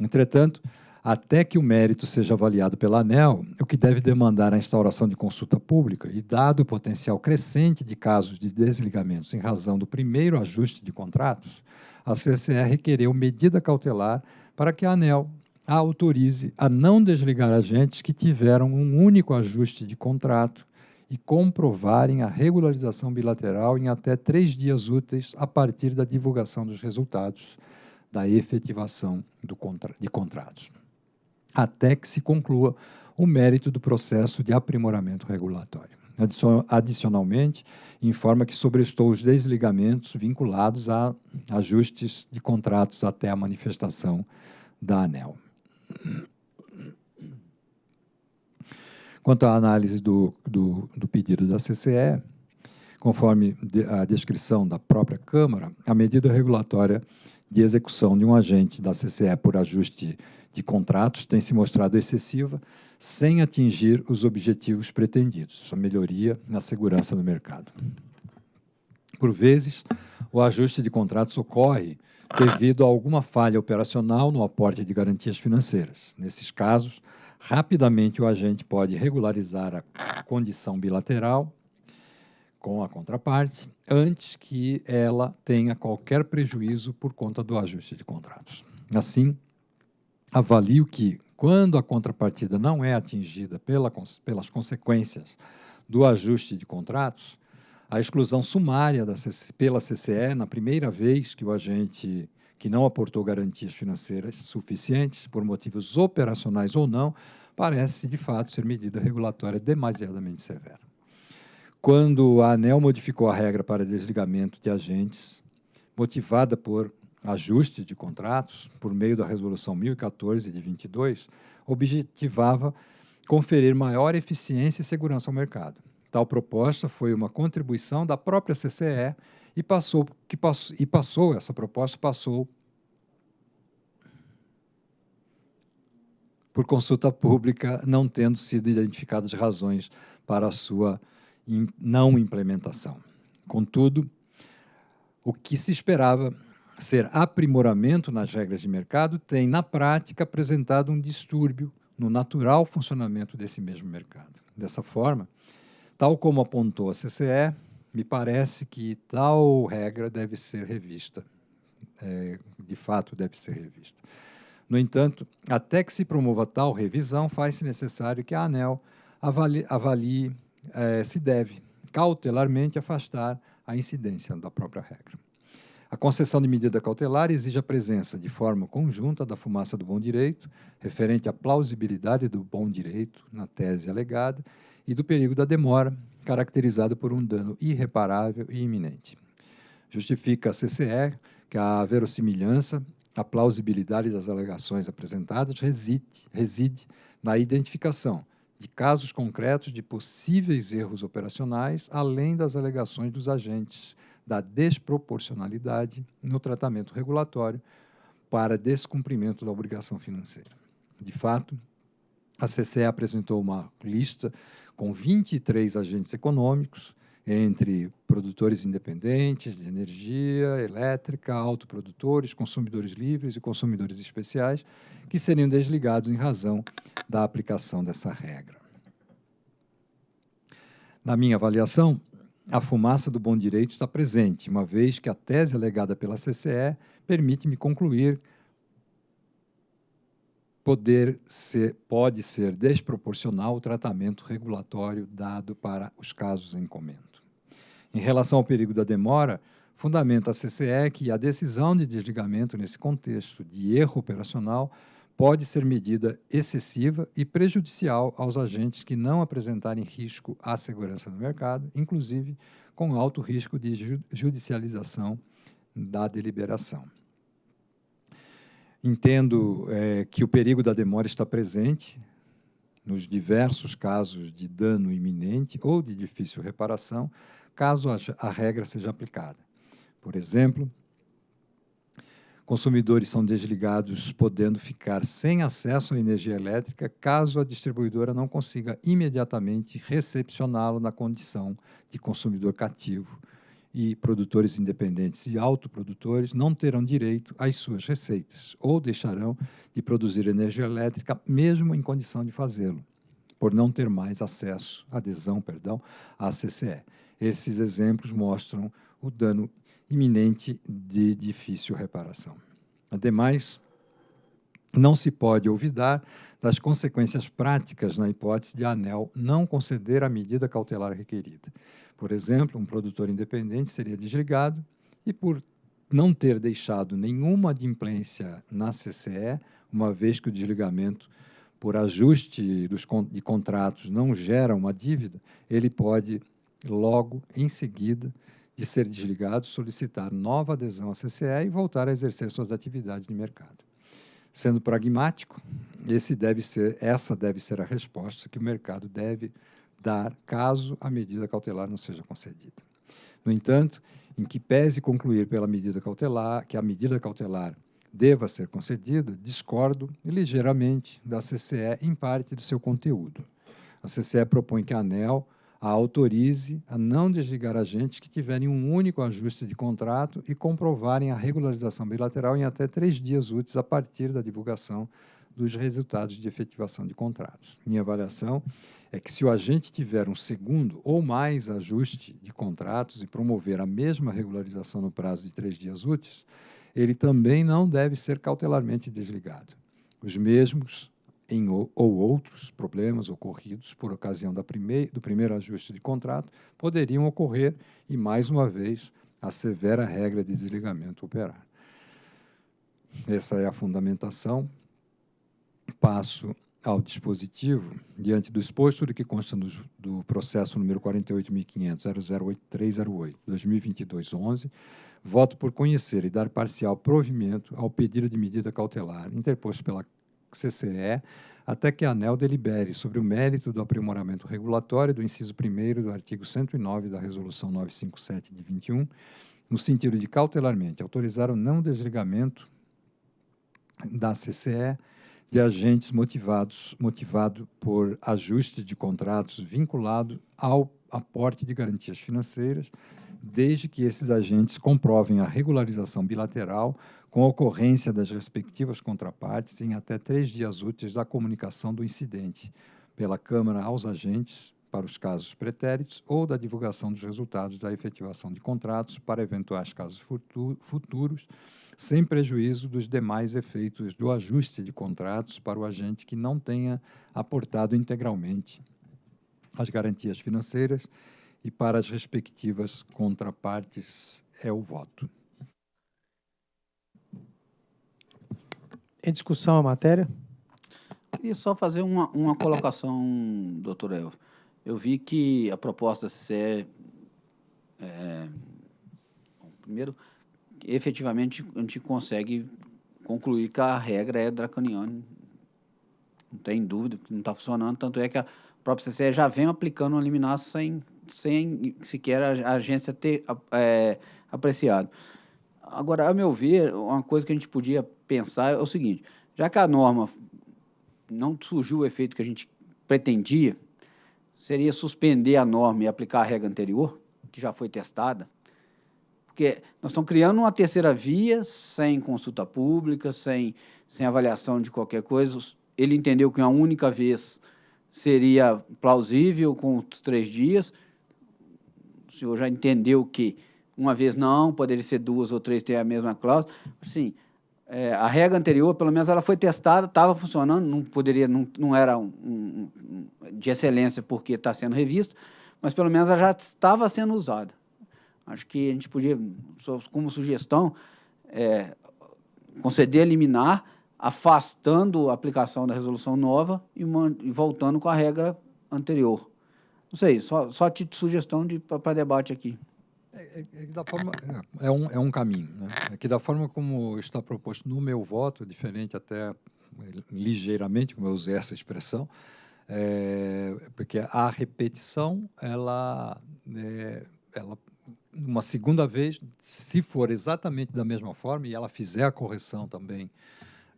Entretanto, até que o mérito seja avaliado pela ANEL, o que deve demandar a instauração de consulta pública e, dado o potencial crescente de casos de desligamentos em razão do primeiro ajuste de contratos, a CCR requereu medida cautelar para que a ANEL autorize a não desligar agentes que tiveram um único ajuste de contrato e comprovarem a regularização bilateral em até três dias úteis a partir da divulgação dos resultados da efetivação contra de contratos até que se conclua o mérito do processo de aprimoramento regulatório. Adicionalmente, informa que sobrestou os desligamentos vinculados a ajustes de contratos até a manifestação da ANEL. Quanto à análise do, do, do pedido da CCE, conforme a descrição da própria Câmara, a medida regulatória de execução de um agente da CCE por ajuste de contratos tem se mostrado excessiva, sem atingir os objetivos pretendidos, a melhoria na segurança do mercado. Por vezes, o ajuste de contratos ocorre devido a alguma falha operacional no aporte de garantias financeiras. Nesses casos, rapidamente o agente pode regularizar a condição bilateral com a contraparte antes que ela tenha qualquer prejuízo por conta do ajuste de contratos. Assim, avalio que, quando a contrapartida não é atingida pela, pelas consequências do ajuste de contratos, a exclusão sumária da pela CCE, na primeira vez que o agente que não aportou garantias financeiras suficientes, por motivos operacionais ou não, parece, de fato, ser medida regulatória demasiadamente severa. Quando a ANEL modificou a regra para desligamento de agentes, motivada por ajuste de contratos, por meio da Resolução 1014 de 22, objetivava conferir maior eficiência e segurança ao mercado. Tal proposta foi uma contribuição da própria CCE e passou, que passou, e passou essa proposta passou por consulta pública, não tendo sido identificadas razões para a sua não implementação. Contudo, o que se esperava ser aprimoramento nas regras de mercado tem, na prática, apresentado um distúrbio no natural funcionamento desse mesmo mercado. Dessa forma, tal como apontou a CCE, me parece que tal regra deve ser revista. É, de fato, deve ser revista. No entanto, até que se promova tal revisão, faz-se necessário que a ANEL avalie, avalie é, se deve cautelarmente afastar a incidência da própria regra. A concessão de medida cautelar exige a presença de forma conjunta da fumaça do bom direito, referente à plausibilidade do bom direito na tese alegada, e do perigo da demora, caracterizado por um dano irreparável e iminente. Justifica a CCE que a verossimilhança, a plausibilidade das alegações apresentadas reside, reside na identificação de casos concretos de possíveis erros operacionais, além das alegações dos agentes, da desproporcionalidade no tratamento regulatório para descumprimento da obrigação financeira. De fato, a CCE apresentou uma lista com 23 agentes econômicos, entre produtores independentes de energia elétrica, autoprodutores, consumidores livres e consumidores especiais, que seriam desligados em razão da aplicação dessa regra. Na minha avaliação, a fumaça do bom direito está presente, uma vez que a tese alegada pela CCE permite-me concluir poder ser, pode ser desproporcional o tratamento regulatório dado para os casos em comento. Em relação ao perigo da demora, fundamenta a CCE que a decisão de desligamento nesse contexto de erro operacional pode ser medida excessiva e prejudicial aos agentes que não apresentarem risco à segurança do mercado, inclusive com alto risco de judicialização da deliberação. Entendo é, que o perigo da demora está presente nos diversos casos de dano iminente ou de difícil reparação, caso a regra seja aplicada. Por exemplo, consumidores são desligados podendo ficar sem acesso à energia elétrica caso a distribuidora não consiga imediatamente recepcioná-lo na condição de consumidor cativo, e produtores independentes e autoprodutores não terão direito às suas receitas ou deixarão de produzir energia elétrica mesmo em condição de fazê-lo, por não ter mais acesso, adesão, perdão, à CCE. Esses exemplos mostram o dano iminente de difícil reparação. Ademais, não se pode olvidar das consequências práticas na hipótese de a ANEL não conceder a medida cautelar requerida. Por exemplo, um produtor independente seria desligado e, por não ter deixado nenhuma adimplência na CCE, uma vez que o desligamento por ajuste dos, de contratos não gera uma dívida, ele pode, logo em seguida de ser desligado, solicitar nova adesão à CCE e voltar a exercer suas atividades de mercado. Sendo pragmático, deve ser, essa deve ser a resposta que o mercado deve dar caso a medida cautelar não seja concedida. No entanto, em que pese concluir pela medida cautelar que a medida cautelar deva ser concedida, discordo ligeiramente da CCE em parte do seu conteúdo. A CCE propõe que a ANEL a autorize a não desligar agentes que tiverem um único ajuste de contrato e comprovarem a regularização bilateral em até três dias úteis a partir da divulgação dos resultados de efetivação de contratos. Minha avaliação é que se o agente tiver um segundo ou mais ajuste de contratos e promover a mesma regularização no prazo de três dias úteis, ele também não deve ser cautelarmente desligado. Os mesmos em, ou outros problemas ocorridos por ocasião primeir, do primeiro ajuste de contrato poderiam ocorrer e, mais uma vez, a severa regra de desligamento operar. Essa é a fundamentação. Passo ao dispositivo, diante do exposto do que consta do, do processo número 48.500.008308, 2022-11, voto por conhecer e dar parcial provimento ao pedido de medida cautelar interposto pela CCE até que a ANEL delibere sobre o mérito do aprimoramento regulatório do inciso 1 do artigo 109 da Resolução 957 de 21, no sentido de cautelarmente autorizar o não desligamento da CCE de agentes motivados motivado por ajuste de contratos vinculado ao aporte de garantias financeiras, desde que esses agentes comprovem a regularização bilateral com ocorrência das respectivas contrapartes em até três dias úteis da comunicação do incidente pela Câmara aos agentes para os casos pretéritos ou da divulgação dos resultados da efetivação de contratos para eventuais casos futuros, sem prejuízo dos demais efeitos do ajuste de contratos para o agente que não tenha aportado integralmente as garantias financeiras e para as respectivas contrapartes é o voto. Em discussão a matéria? Queria só fazer uma, uma colocação, doutor Elvio. Eu vi que a proposta da CCE, é, primeiro, efetivamente a gente consegue concluir que a regra é draconiana, não tem dúvida não está funcionando, tanto é que a própria CCE já vem aplicando uma liminar sem, sem sequer a, agência ter é, apreciado. Agora, a meu ver, uma coisa que a gente podia pensar é o seguinte, já que a norma não surgiu o efeito que a gente pretendia, seria suspender a norma e aplicar a regra anterior, que já foi testada, porque nós estamos criando uma terceira via sem consulta pública, sem, sem avaliação de qualquer coisa. Ele entendeu que uma única vez seria plausível com os três dias. O senhor já entendeu que uma vez não, poderia ser duas ou três ter a mesma cláusula. Sim, é, a regra anterior, pelo menos, ela foi testada, estava funcionando, não poderia, não, não era um, um, de excelência porque está sendo revista, mas pelo menos ela já estava sendo usada. Acho que a gente podia, como sugestão, é, conceder liminar, afastando a aplicação da resolução nova e, e, voltando com a regra anterior. Não sei, só, só de sugestão para debate aqui. É, é, é, da forma, é, um, é um caminho. Né? É que da forma como está proposto no meu voto, diferente até ligeiramente, como eu usei essa expressão, é, porque a repetição, ela, é, ela uma segunda vez, se for exatamente da mesma forma e ela fizer a correção também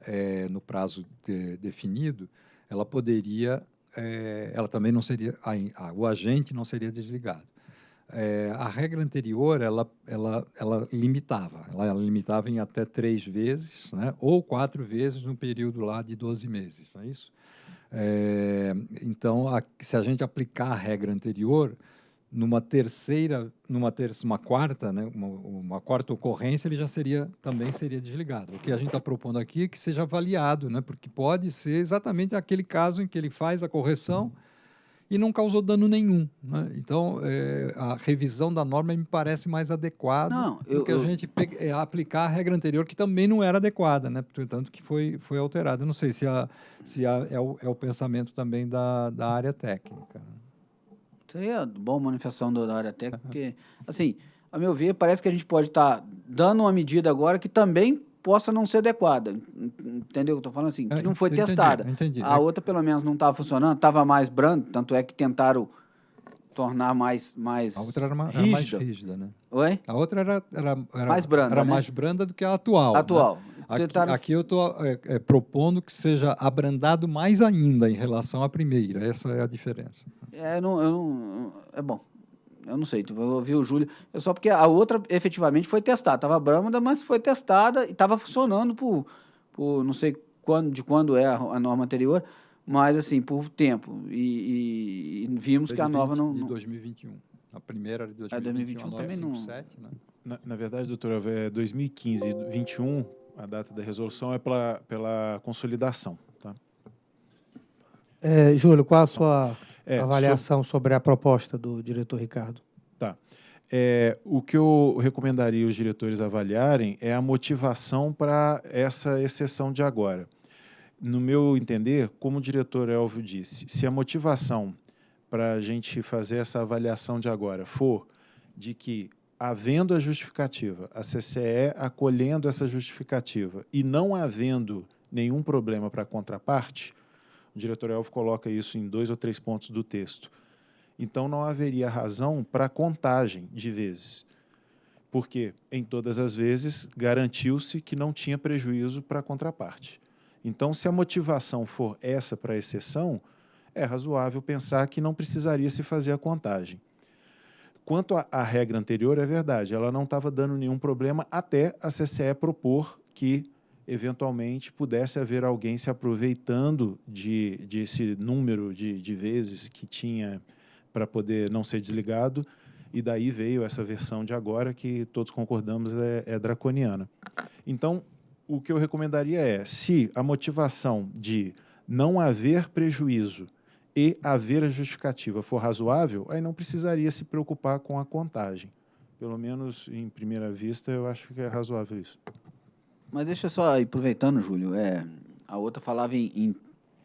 é, no prazo de, definido, ela poderia, é, ela também não seria, a, a, o agente não seria desligado. É, a regra anterior, ela, ela, ela limitava, ela, ela, limitava em até três vezes, né, ou quatro vezes no período lá de 12 meses, não é isso? É, então, a, se a gente aplicar a regra anterior, numa terceira, numa terça, uma quarta, né, uma, uma, quarta ocorrência, ele já seria também seria desligado. O que a gente está propondo aqui é que seja avaliado, né, porque pode ser exatamente aquele caso em que ele faz a correção e não causou dano nenhum. Né? Então, é, a revisão da norma me parece mais adequada não, eu, do que a eu... gente é, aplicar a regra anterior, que também não era adequada, né? portanto, que foi, foi alterada. Eu não sei se, a, se a, é, o, é o pensamento também da, da área técnica. Seria bom manifestação da área técnica, porque, assim, a meu ver, parece que a gente pode estar tá dando uma medida agora que também possa não ser adequada. Entendeu? Estou falando assim, que é, não foi entendi, testada. Entendi. A outra, pelo menos, não estava funcionando, estava mais branda, tanto é que tentaram tornar mais mais A outra era, uma, rígida. Era mais rígida, né? Oi? A outra era, era, era mais branda, era né? mais branda do que a atual. Né? Atual. Né? Aqui, Tentaram... aqui, eu estou é, é, propondo que seja abrandado mais ainda em relação à primeira. Essa é a diferença. É, não, eu não, é bom. Eu não sei, eu ouvi o Júlio. É só porque a outra efetivamente foi testada. Estava branda, mas foi testada e estava funcionando por, por não sei quando, de quando é a, a norma anterior, mas assim, por tempo. E, e, e vimos 2020, que a nova não. De 2021. A primeira era de 2021, é, 2021 também 57, não. Né? Na, na verdade, doutora, é 2015 e 21, a data da resolução é pela, pela consolidação. Tá? É, Júlio, qual a sua é, avaliação so... sobre a proposta do diretor Ricardo? Tá. É, o que eu recomendaria os diretores avaliarem é a motivação para essa exceção de agora. No meu entender, como o diretor Elvio disse, se a motivação para a gente fazer essa avaliação de agora for de que havendo a justificativa, a CCE acolhendo essa justificativa e não havendo nenhum problema para a contraparte, o diretor Elvo coloca isso em dois ou três pontos do texto. Então, não haveria razão para contagem de vezes, porque, em todas as vezes, garantiu-se que não tinha prejuízo para a contraparte. Então, se a motivação for essa para a exceção, é razoável pensar que não precisaria se fazer a contagem. Quanto à regra anterior, é verdade, ela não estava dando nenhum problema até a CCE propor que, eventualmente, pudesse haver alguém se aproveitando de, esse número de, de vezes que tinha para poder não ser desligado, e daí veio essa versão de agora que todos concordamos é, é draconiana. Então, o que eu recomendaria é, se a motivação de não haver prejuízo e haver a justificativa for razoável, aí não precisaria se preocupar com a contagem. Pelo menos, em primeira vista, eu acho que é razoável isso. Mas deixa só, aproveitando, Júlio, é, a outra falava em, em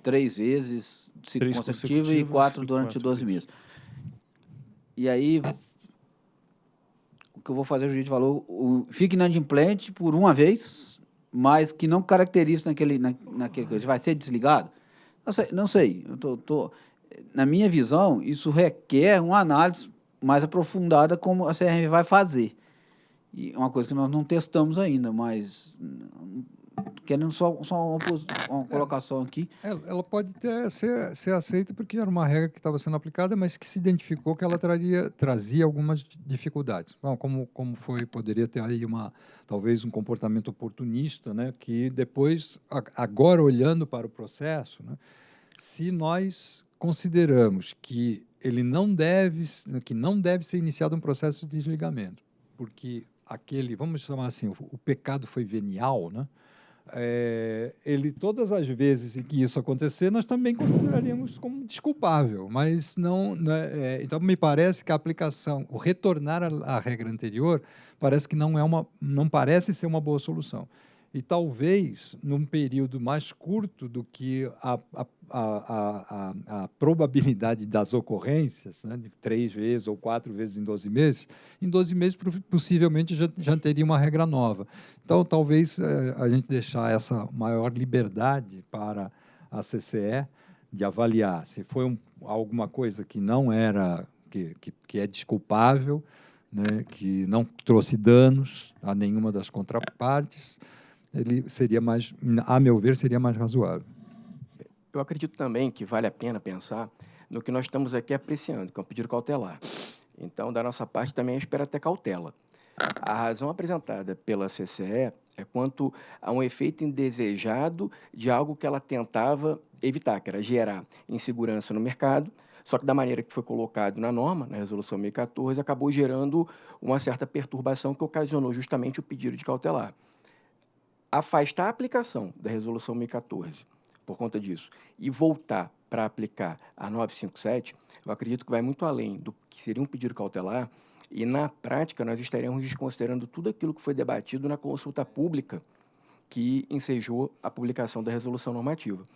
três vezes três consecutivas e quatro durante quatro 12 meses. E aí, o que eu vou fazer, o juiz falou, o, fique inadimplente por uma vez, mas que não caracteriza naquele, na, naquele coisa. Vai ser desligado? Não sei, não sei. Eu tô, tô, na minha visão, isso requer uma análise mais aprofundada como a CRM vai fazer. E é uma coisa que nós não testamos ainda, mas querendo só, só uma, uma colocação aqui. Ela, ela pode ter, ser, ser aceita porque era uma regra que estava sendo aplicada, mas que se identificou que ela traria, trazia algumas dificuldades. Como, como foi, poderia ter aí uma, talvez um comportamento oportunista, né, que depois, agora olhando para o processo, né, se nós consideramos que ele não deve, que não deve ser iniciado um processo de desligamento, porque aquele, vamos chamar assim, o, o pecado foi venial, né? É, ele todas as vezes em que isso acontecer, nós também consideraríamos como desculpável, mas não. Né, é, então me parece que a aplicação, o retornar à regra anterior, parece que não é uma, não parece ser uma boa solução e talvez num período mais curto do que a, a, a, a, probabilidade das ocorrências, né, de três vezes ou quatro vezes em 12 meses, em 12 meses possivelmente já, já teria uma regra nova. Então, talvez eh, a gente deixar essa maior liberdade para a CCE de avaliar se foi um, alguma coisa que não era, que, que, que é desculpável, né, que não trouxe danos a nenhuma das contrapartes, ele seria mais, a meu ver, seria mais razoável. Eu acredito também que vale a pena pensar no que nós estamos aqui apreciando, que é um pedido cautelar. Então, da nossa parte, também espera até cautela. A razão apresentada pela CCE é quanto a um efeito indesejado de algo que ela tentava evitar, que era gerar insegurança no mercado, só que da maneira que foi colocado na norma, na resolução 1014, acabou gerando uma certa perturbação que ocasionou justamente o pedido de cautelar afastar a aplicação da Resolução 1014 por conta disso e voltar para aplicar a 957, eu acredito que vai muito além do que seria um pedido cautelar e, na prática, nós estaremos desconsiderando tudo aquilo que foi debatido na consulta pública que ensejou a publicação da resolução normativa.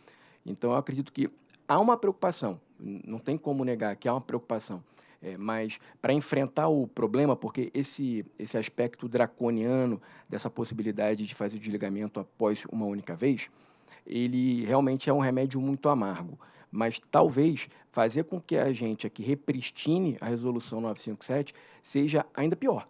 Então, eu acredito que há uma preocupação, não tem como negar que há uma preocupação é, mas para enfrentar o problema, porque esse, esse aspecto draconiano dessa possibilidade de fazer o desligamento após uma única vez, ele realmente é um remédio muito amargo. Mas talvez fazer com que a gente aqui repristine a resolução 957 seja ainda pior.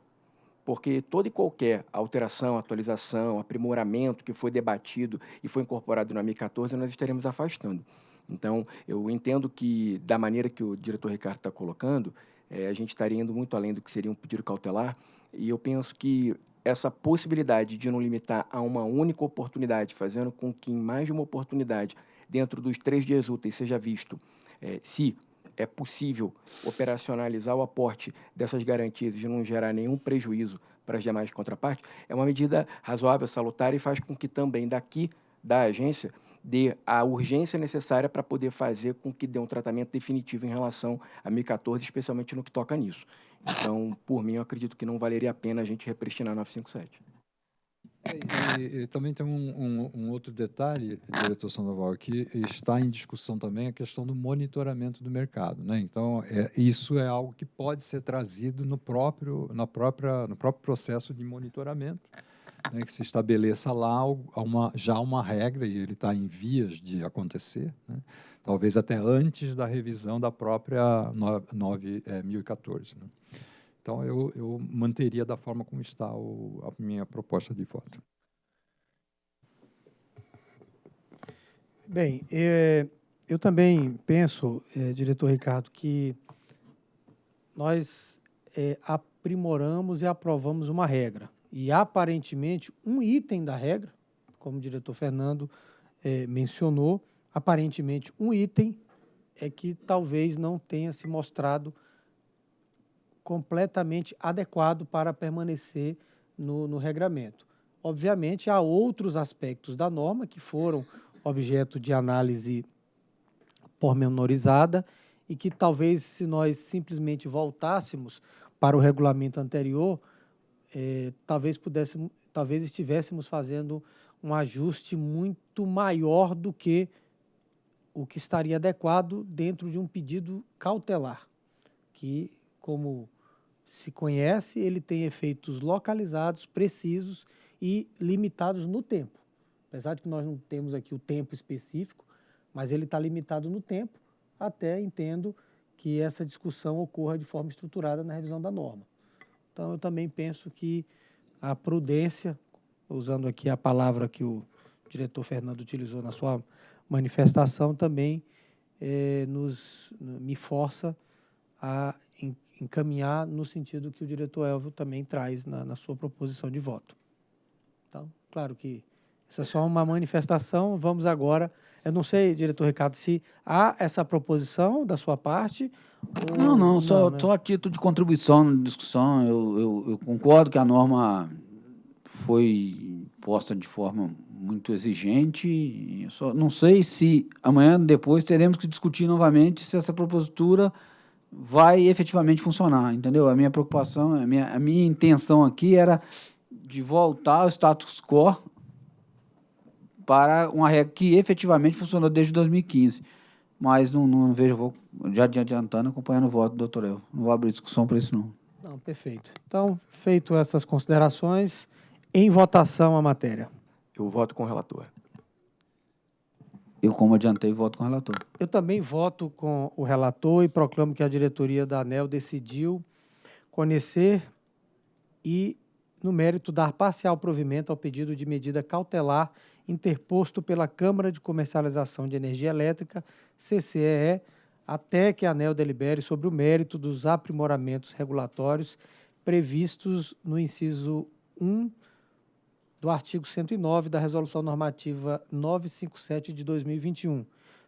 Porque toda e qualquer alteração, atualização, aprimoramento que foi debatido e foi incorporado na 1014, nós estaremos afastando. Então, eu entendo que, da maneira que o diretor Ricardo está colocando, é, a gente estaria indo muito além do que seria um pedido cautelar, e eu penso que essa possibilidade de não limitar a uma única oportunidade, fazendo com que em mais de uma oportunidade, dentro dos três dias úteis, seja visto é, se é possível operacionalizar o aporte dessas garantias e não gerar nenhum prejuízo para as demais contrapartes, é uma medida razoável, salutar e faz com que também daqui da agência dê a urgência necessária para poder fazer com que dê um tratamento definitivo em relação a 1014, especialmente no que toca nisso. Então, por mim, eu acredito que não valeria a pena a gente repristinar 957. E, e, e, também tem um, um, um, outro detalhe, diretor Sandoval, que está em discussão também a questão do monitoramento do mercado. Né? Então, é, isso é algo que pode ser trazido no próprio, na própria, no próprio processo de monitoramento né, que se estabeleça lá uma, já uma regra, e ele está em vias de acontecer, né, talvez até antes da revisão da própria 9014. É, né. Então, eu, eu manteria da forma como está o, a minha proposta de voto. Bem, é, eu também penso, é, diretor Ricardo, que nós é, aprimoramos e aprovamos uma regra e aparentemente um item da regra, como o diretor Fernando é, mencionou, aparentemente um item é que talvez não tenha se mostrado completamente adequado para permanecer no, no regramento. Obviamente, há outros aspectos da norma que foram objeto de análise pormenorizada e que talvez, se nós simplesmente voltássemos para o regulamento anterior, é, talvez pudéssemos, talvez estivéssemos fazendo um ajuste muito maior do que o que estaria adequado dentro de um pedido cautelar, que, como se conhece, ele tem efeitos localizados, precisos e limitados no tempo. Apesar de que nós não temos aqui o tempo específico, mas ele está limitado no tempo, até entendo que essa discussão ocorra de forma estruturada na revisão da norma. Então, eu também penso que a prudência, usando aqui a palavra que o diretor Fernando utilizou na sua manifestação, também eh, nos, me força a encaminhar no sentido que o diretor Elvio também traz na, na sua proposição de voto. Então, claro que essa é só uma manifestação, vamos agora. Eu não sei, diretor Ricardo, se há essa proposição da sua parte. Não, não, só, né? só a título de contribuição na discussão. Eu, eu, eu concordo que a norma foi posta de forma muito exigente. Eu só não sei se amanhã, depois, teremos que discutir novamente se essa propositura vai efetivamente funcionar, entendeu? A minha preocupação, a minha, a minha intenção aqui era de voltar ao status quo para uma regra que efetivamente funcionou desde 2015. Mas não, não vejo, vou já adiantando, acompanhando o voto do doutor Elvo. Não vou abrir discussão para isso, não. Não, perfeito. Então, feito essas considerações, em votação a matéria. Eu voto com o relator. Eu, como adiantei, voto com o relator. Eu também voto com o relator e proclamo que a diretoria da ANEL decidiu conhecer e, no mérito, dar parcial provimento ao pedido de medida cautelar interposto pela Câmara de Comercialização de Energia Elétrica, CCEE, até que a ANEL delibere sobre o mérito dos aprimoramentos regulatórios previstos no inciso 1 do artigo 109 da Resolução Normativa 957 de 2021,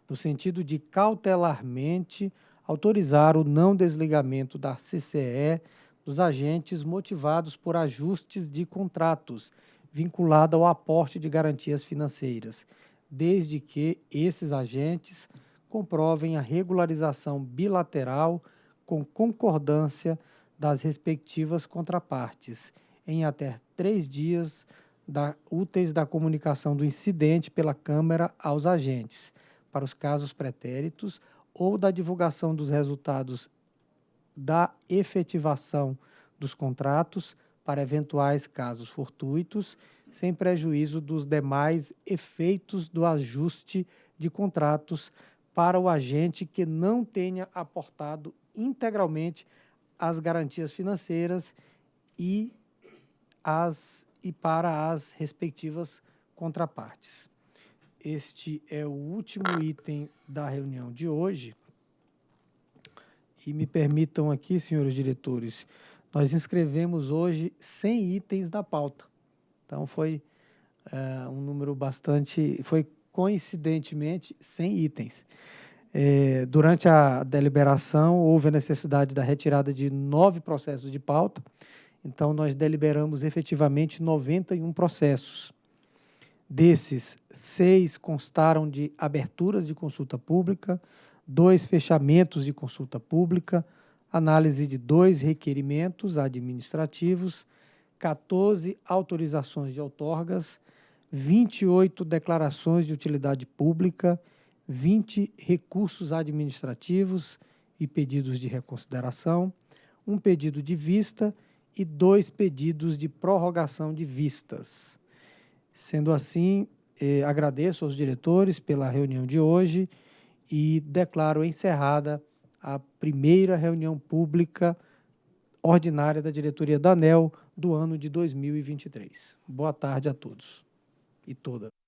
no sentido de cautelarmente autorizar o não desligamento da CCE dos agentes motivados por ajustes de contratos vinculado ao aporte de garantias financeiras, desde que esses agentes comprovem a regularização bilateral com concordância das respectivas contrapartes, em até três dias da, úteis da comunicação do incidente pela Câmara aos agentes, para os casos pretéritos, ou da divulgação dos resultados da efetivação dos contratos para eventuais casos fortuitos, sem prejuízo dos demais efeitos do ajuste de contratos para o agente que não tenha aportado integralmente as garantias financeiras e as e para as respectivas contrapartes. Este é o último item da reunião de hoje. E me permitam aqui, senhores diretores, nós inscrevemos hoje 100 itens da pauta. Então, foi é, um número bastante. Foi coincidentemente 100 itens. É, durante a deliberação, houve a necessidade da retirada de nove processos de pauta então, nós deliberamos efetivamente 91 processos. Desses, seis constaram de aberturas de consulta pública, dois fechamentos de consulta pública, análise de dois requerimentos administrativos, 14 autorizações de outorgas, 28 declarações de utilidade pública, 20 recursos administrativos e pedidos de reconsideração, um pedido de vista e dois pedidos de prorrogação de vistas. Sendo assim, eh, agradeço aos diretores pela reunião de hoje e declaro encerrada a primeira reunião pública ordinária da diretoria da ANEL do ano de 2023. Boa tarde a todos e todas.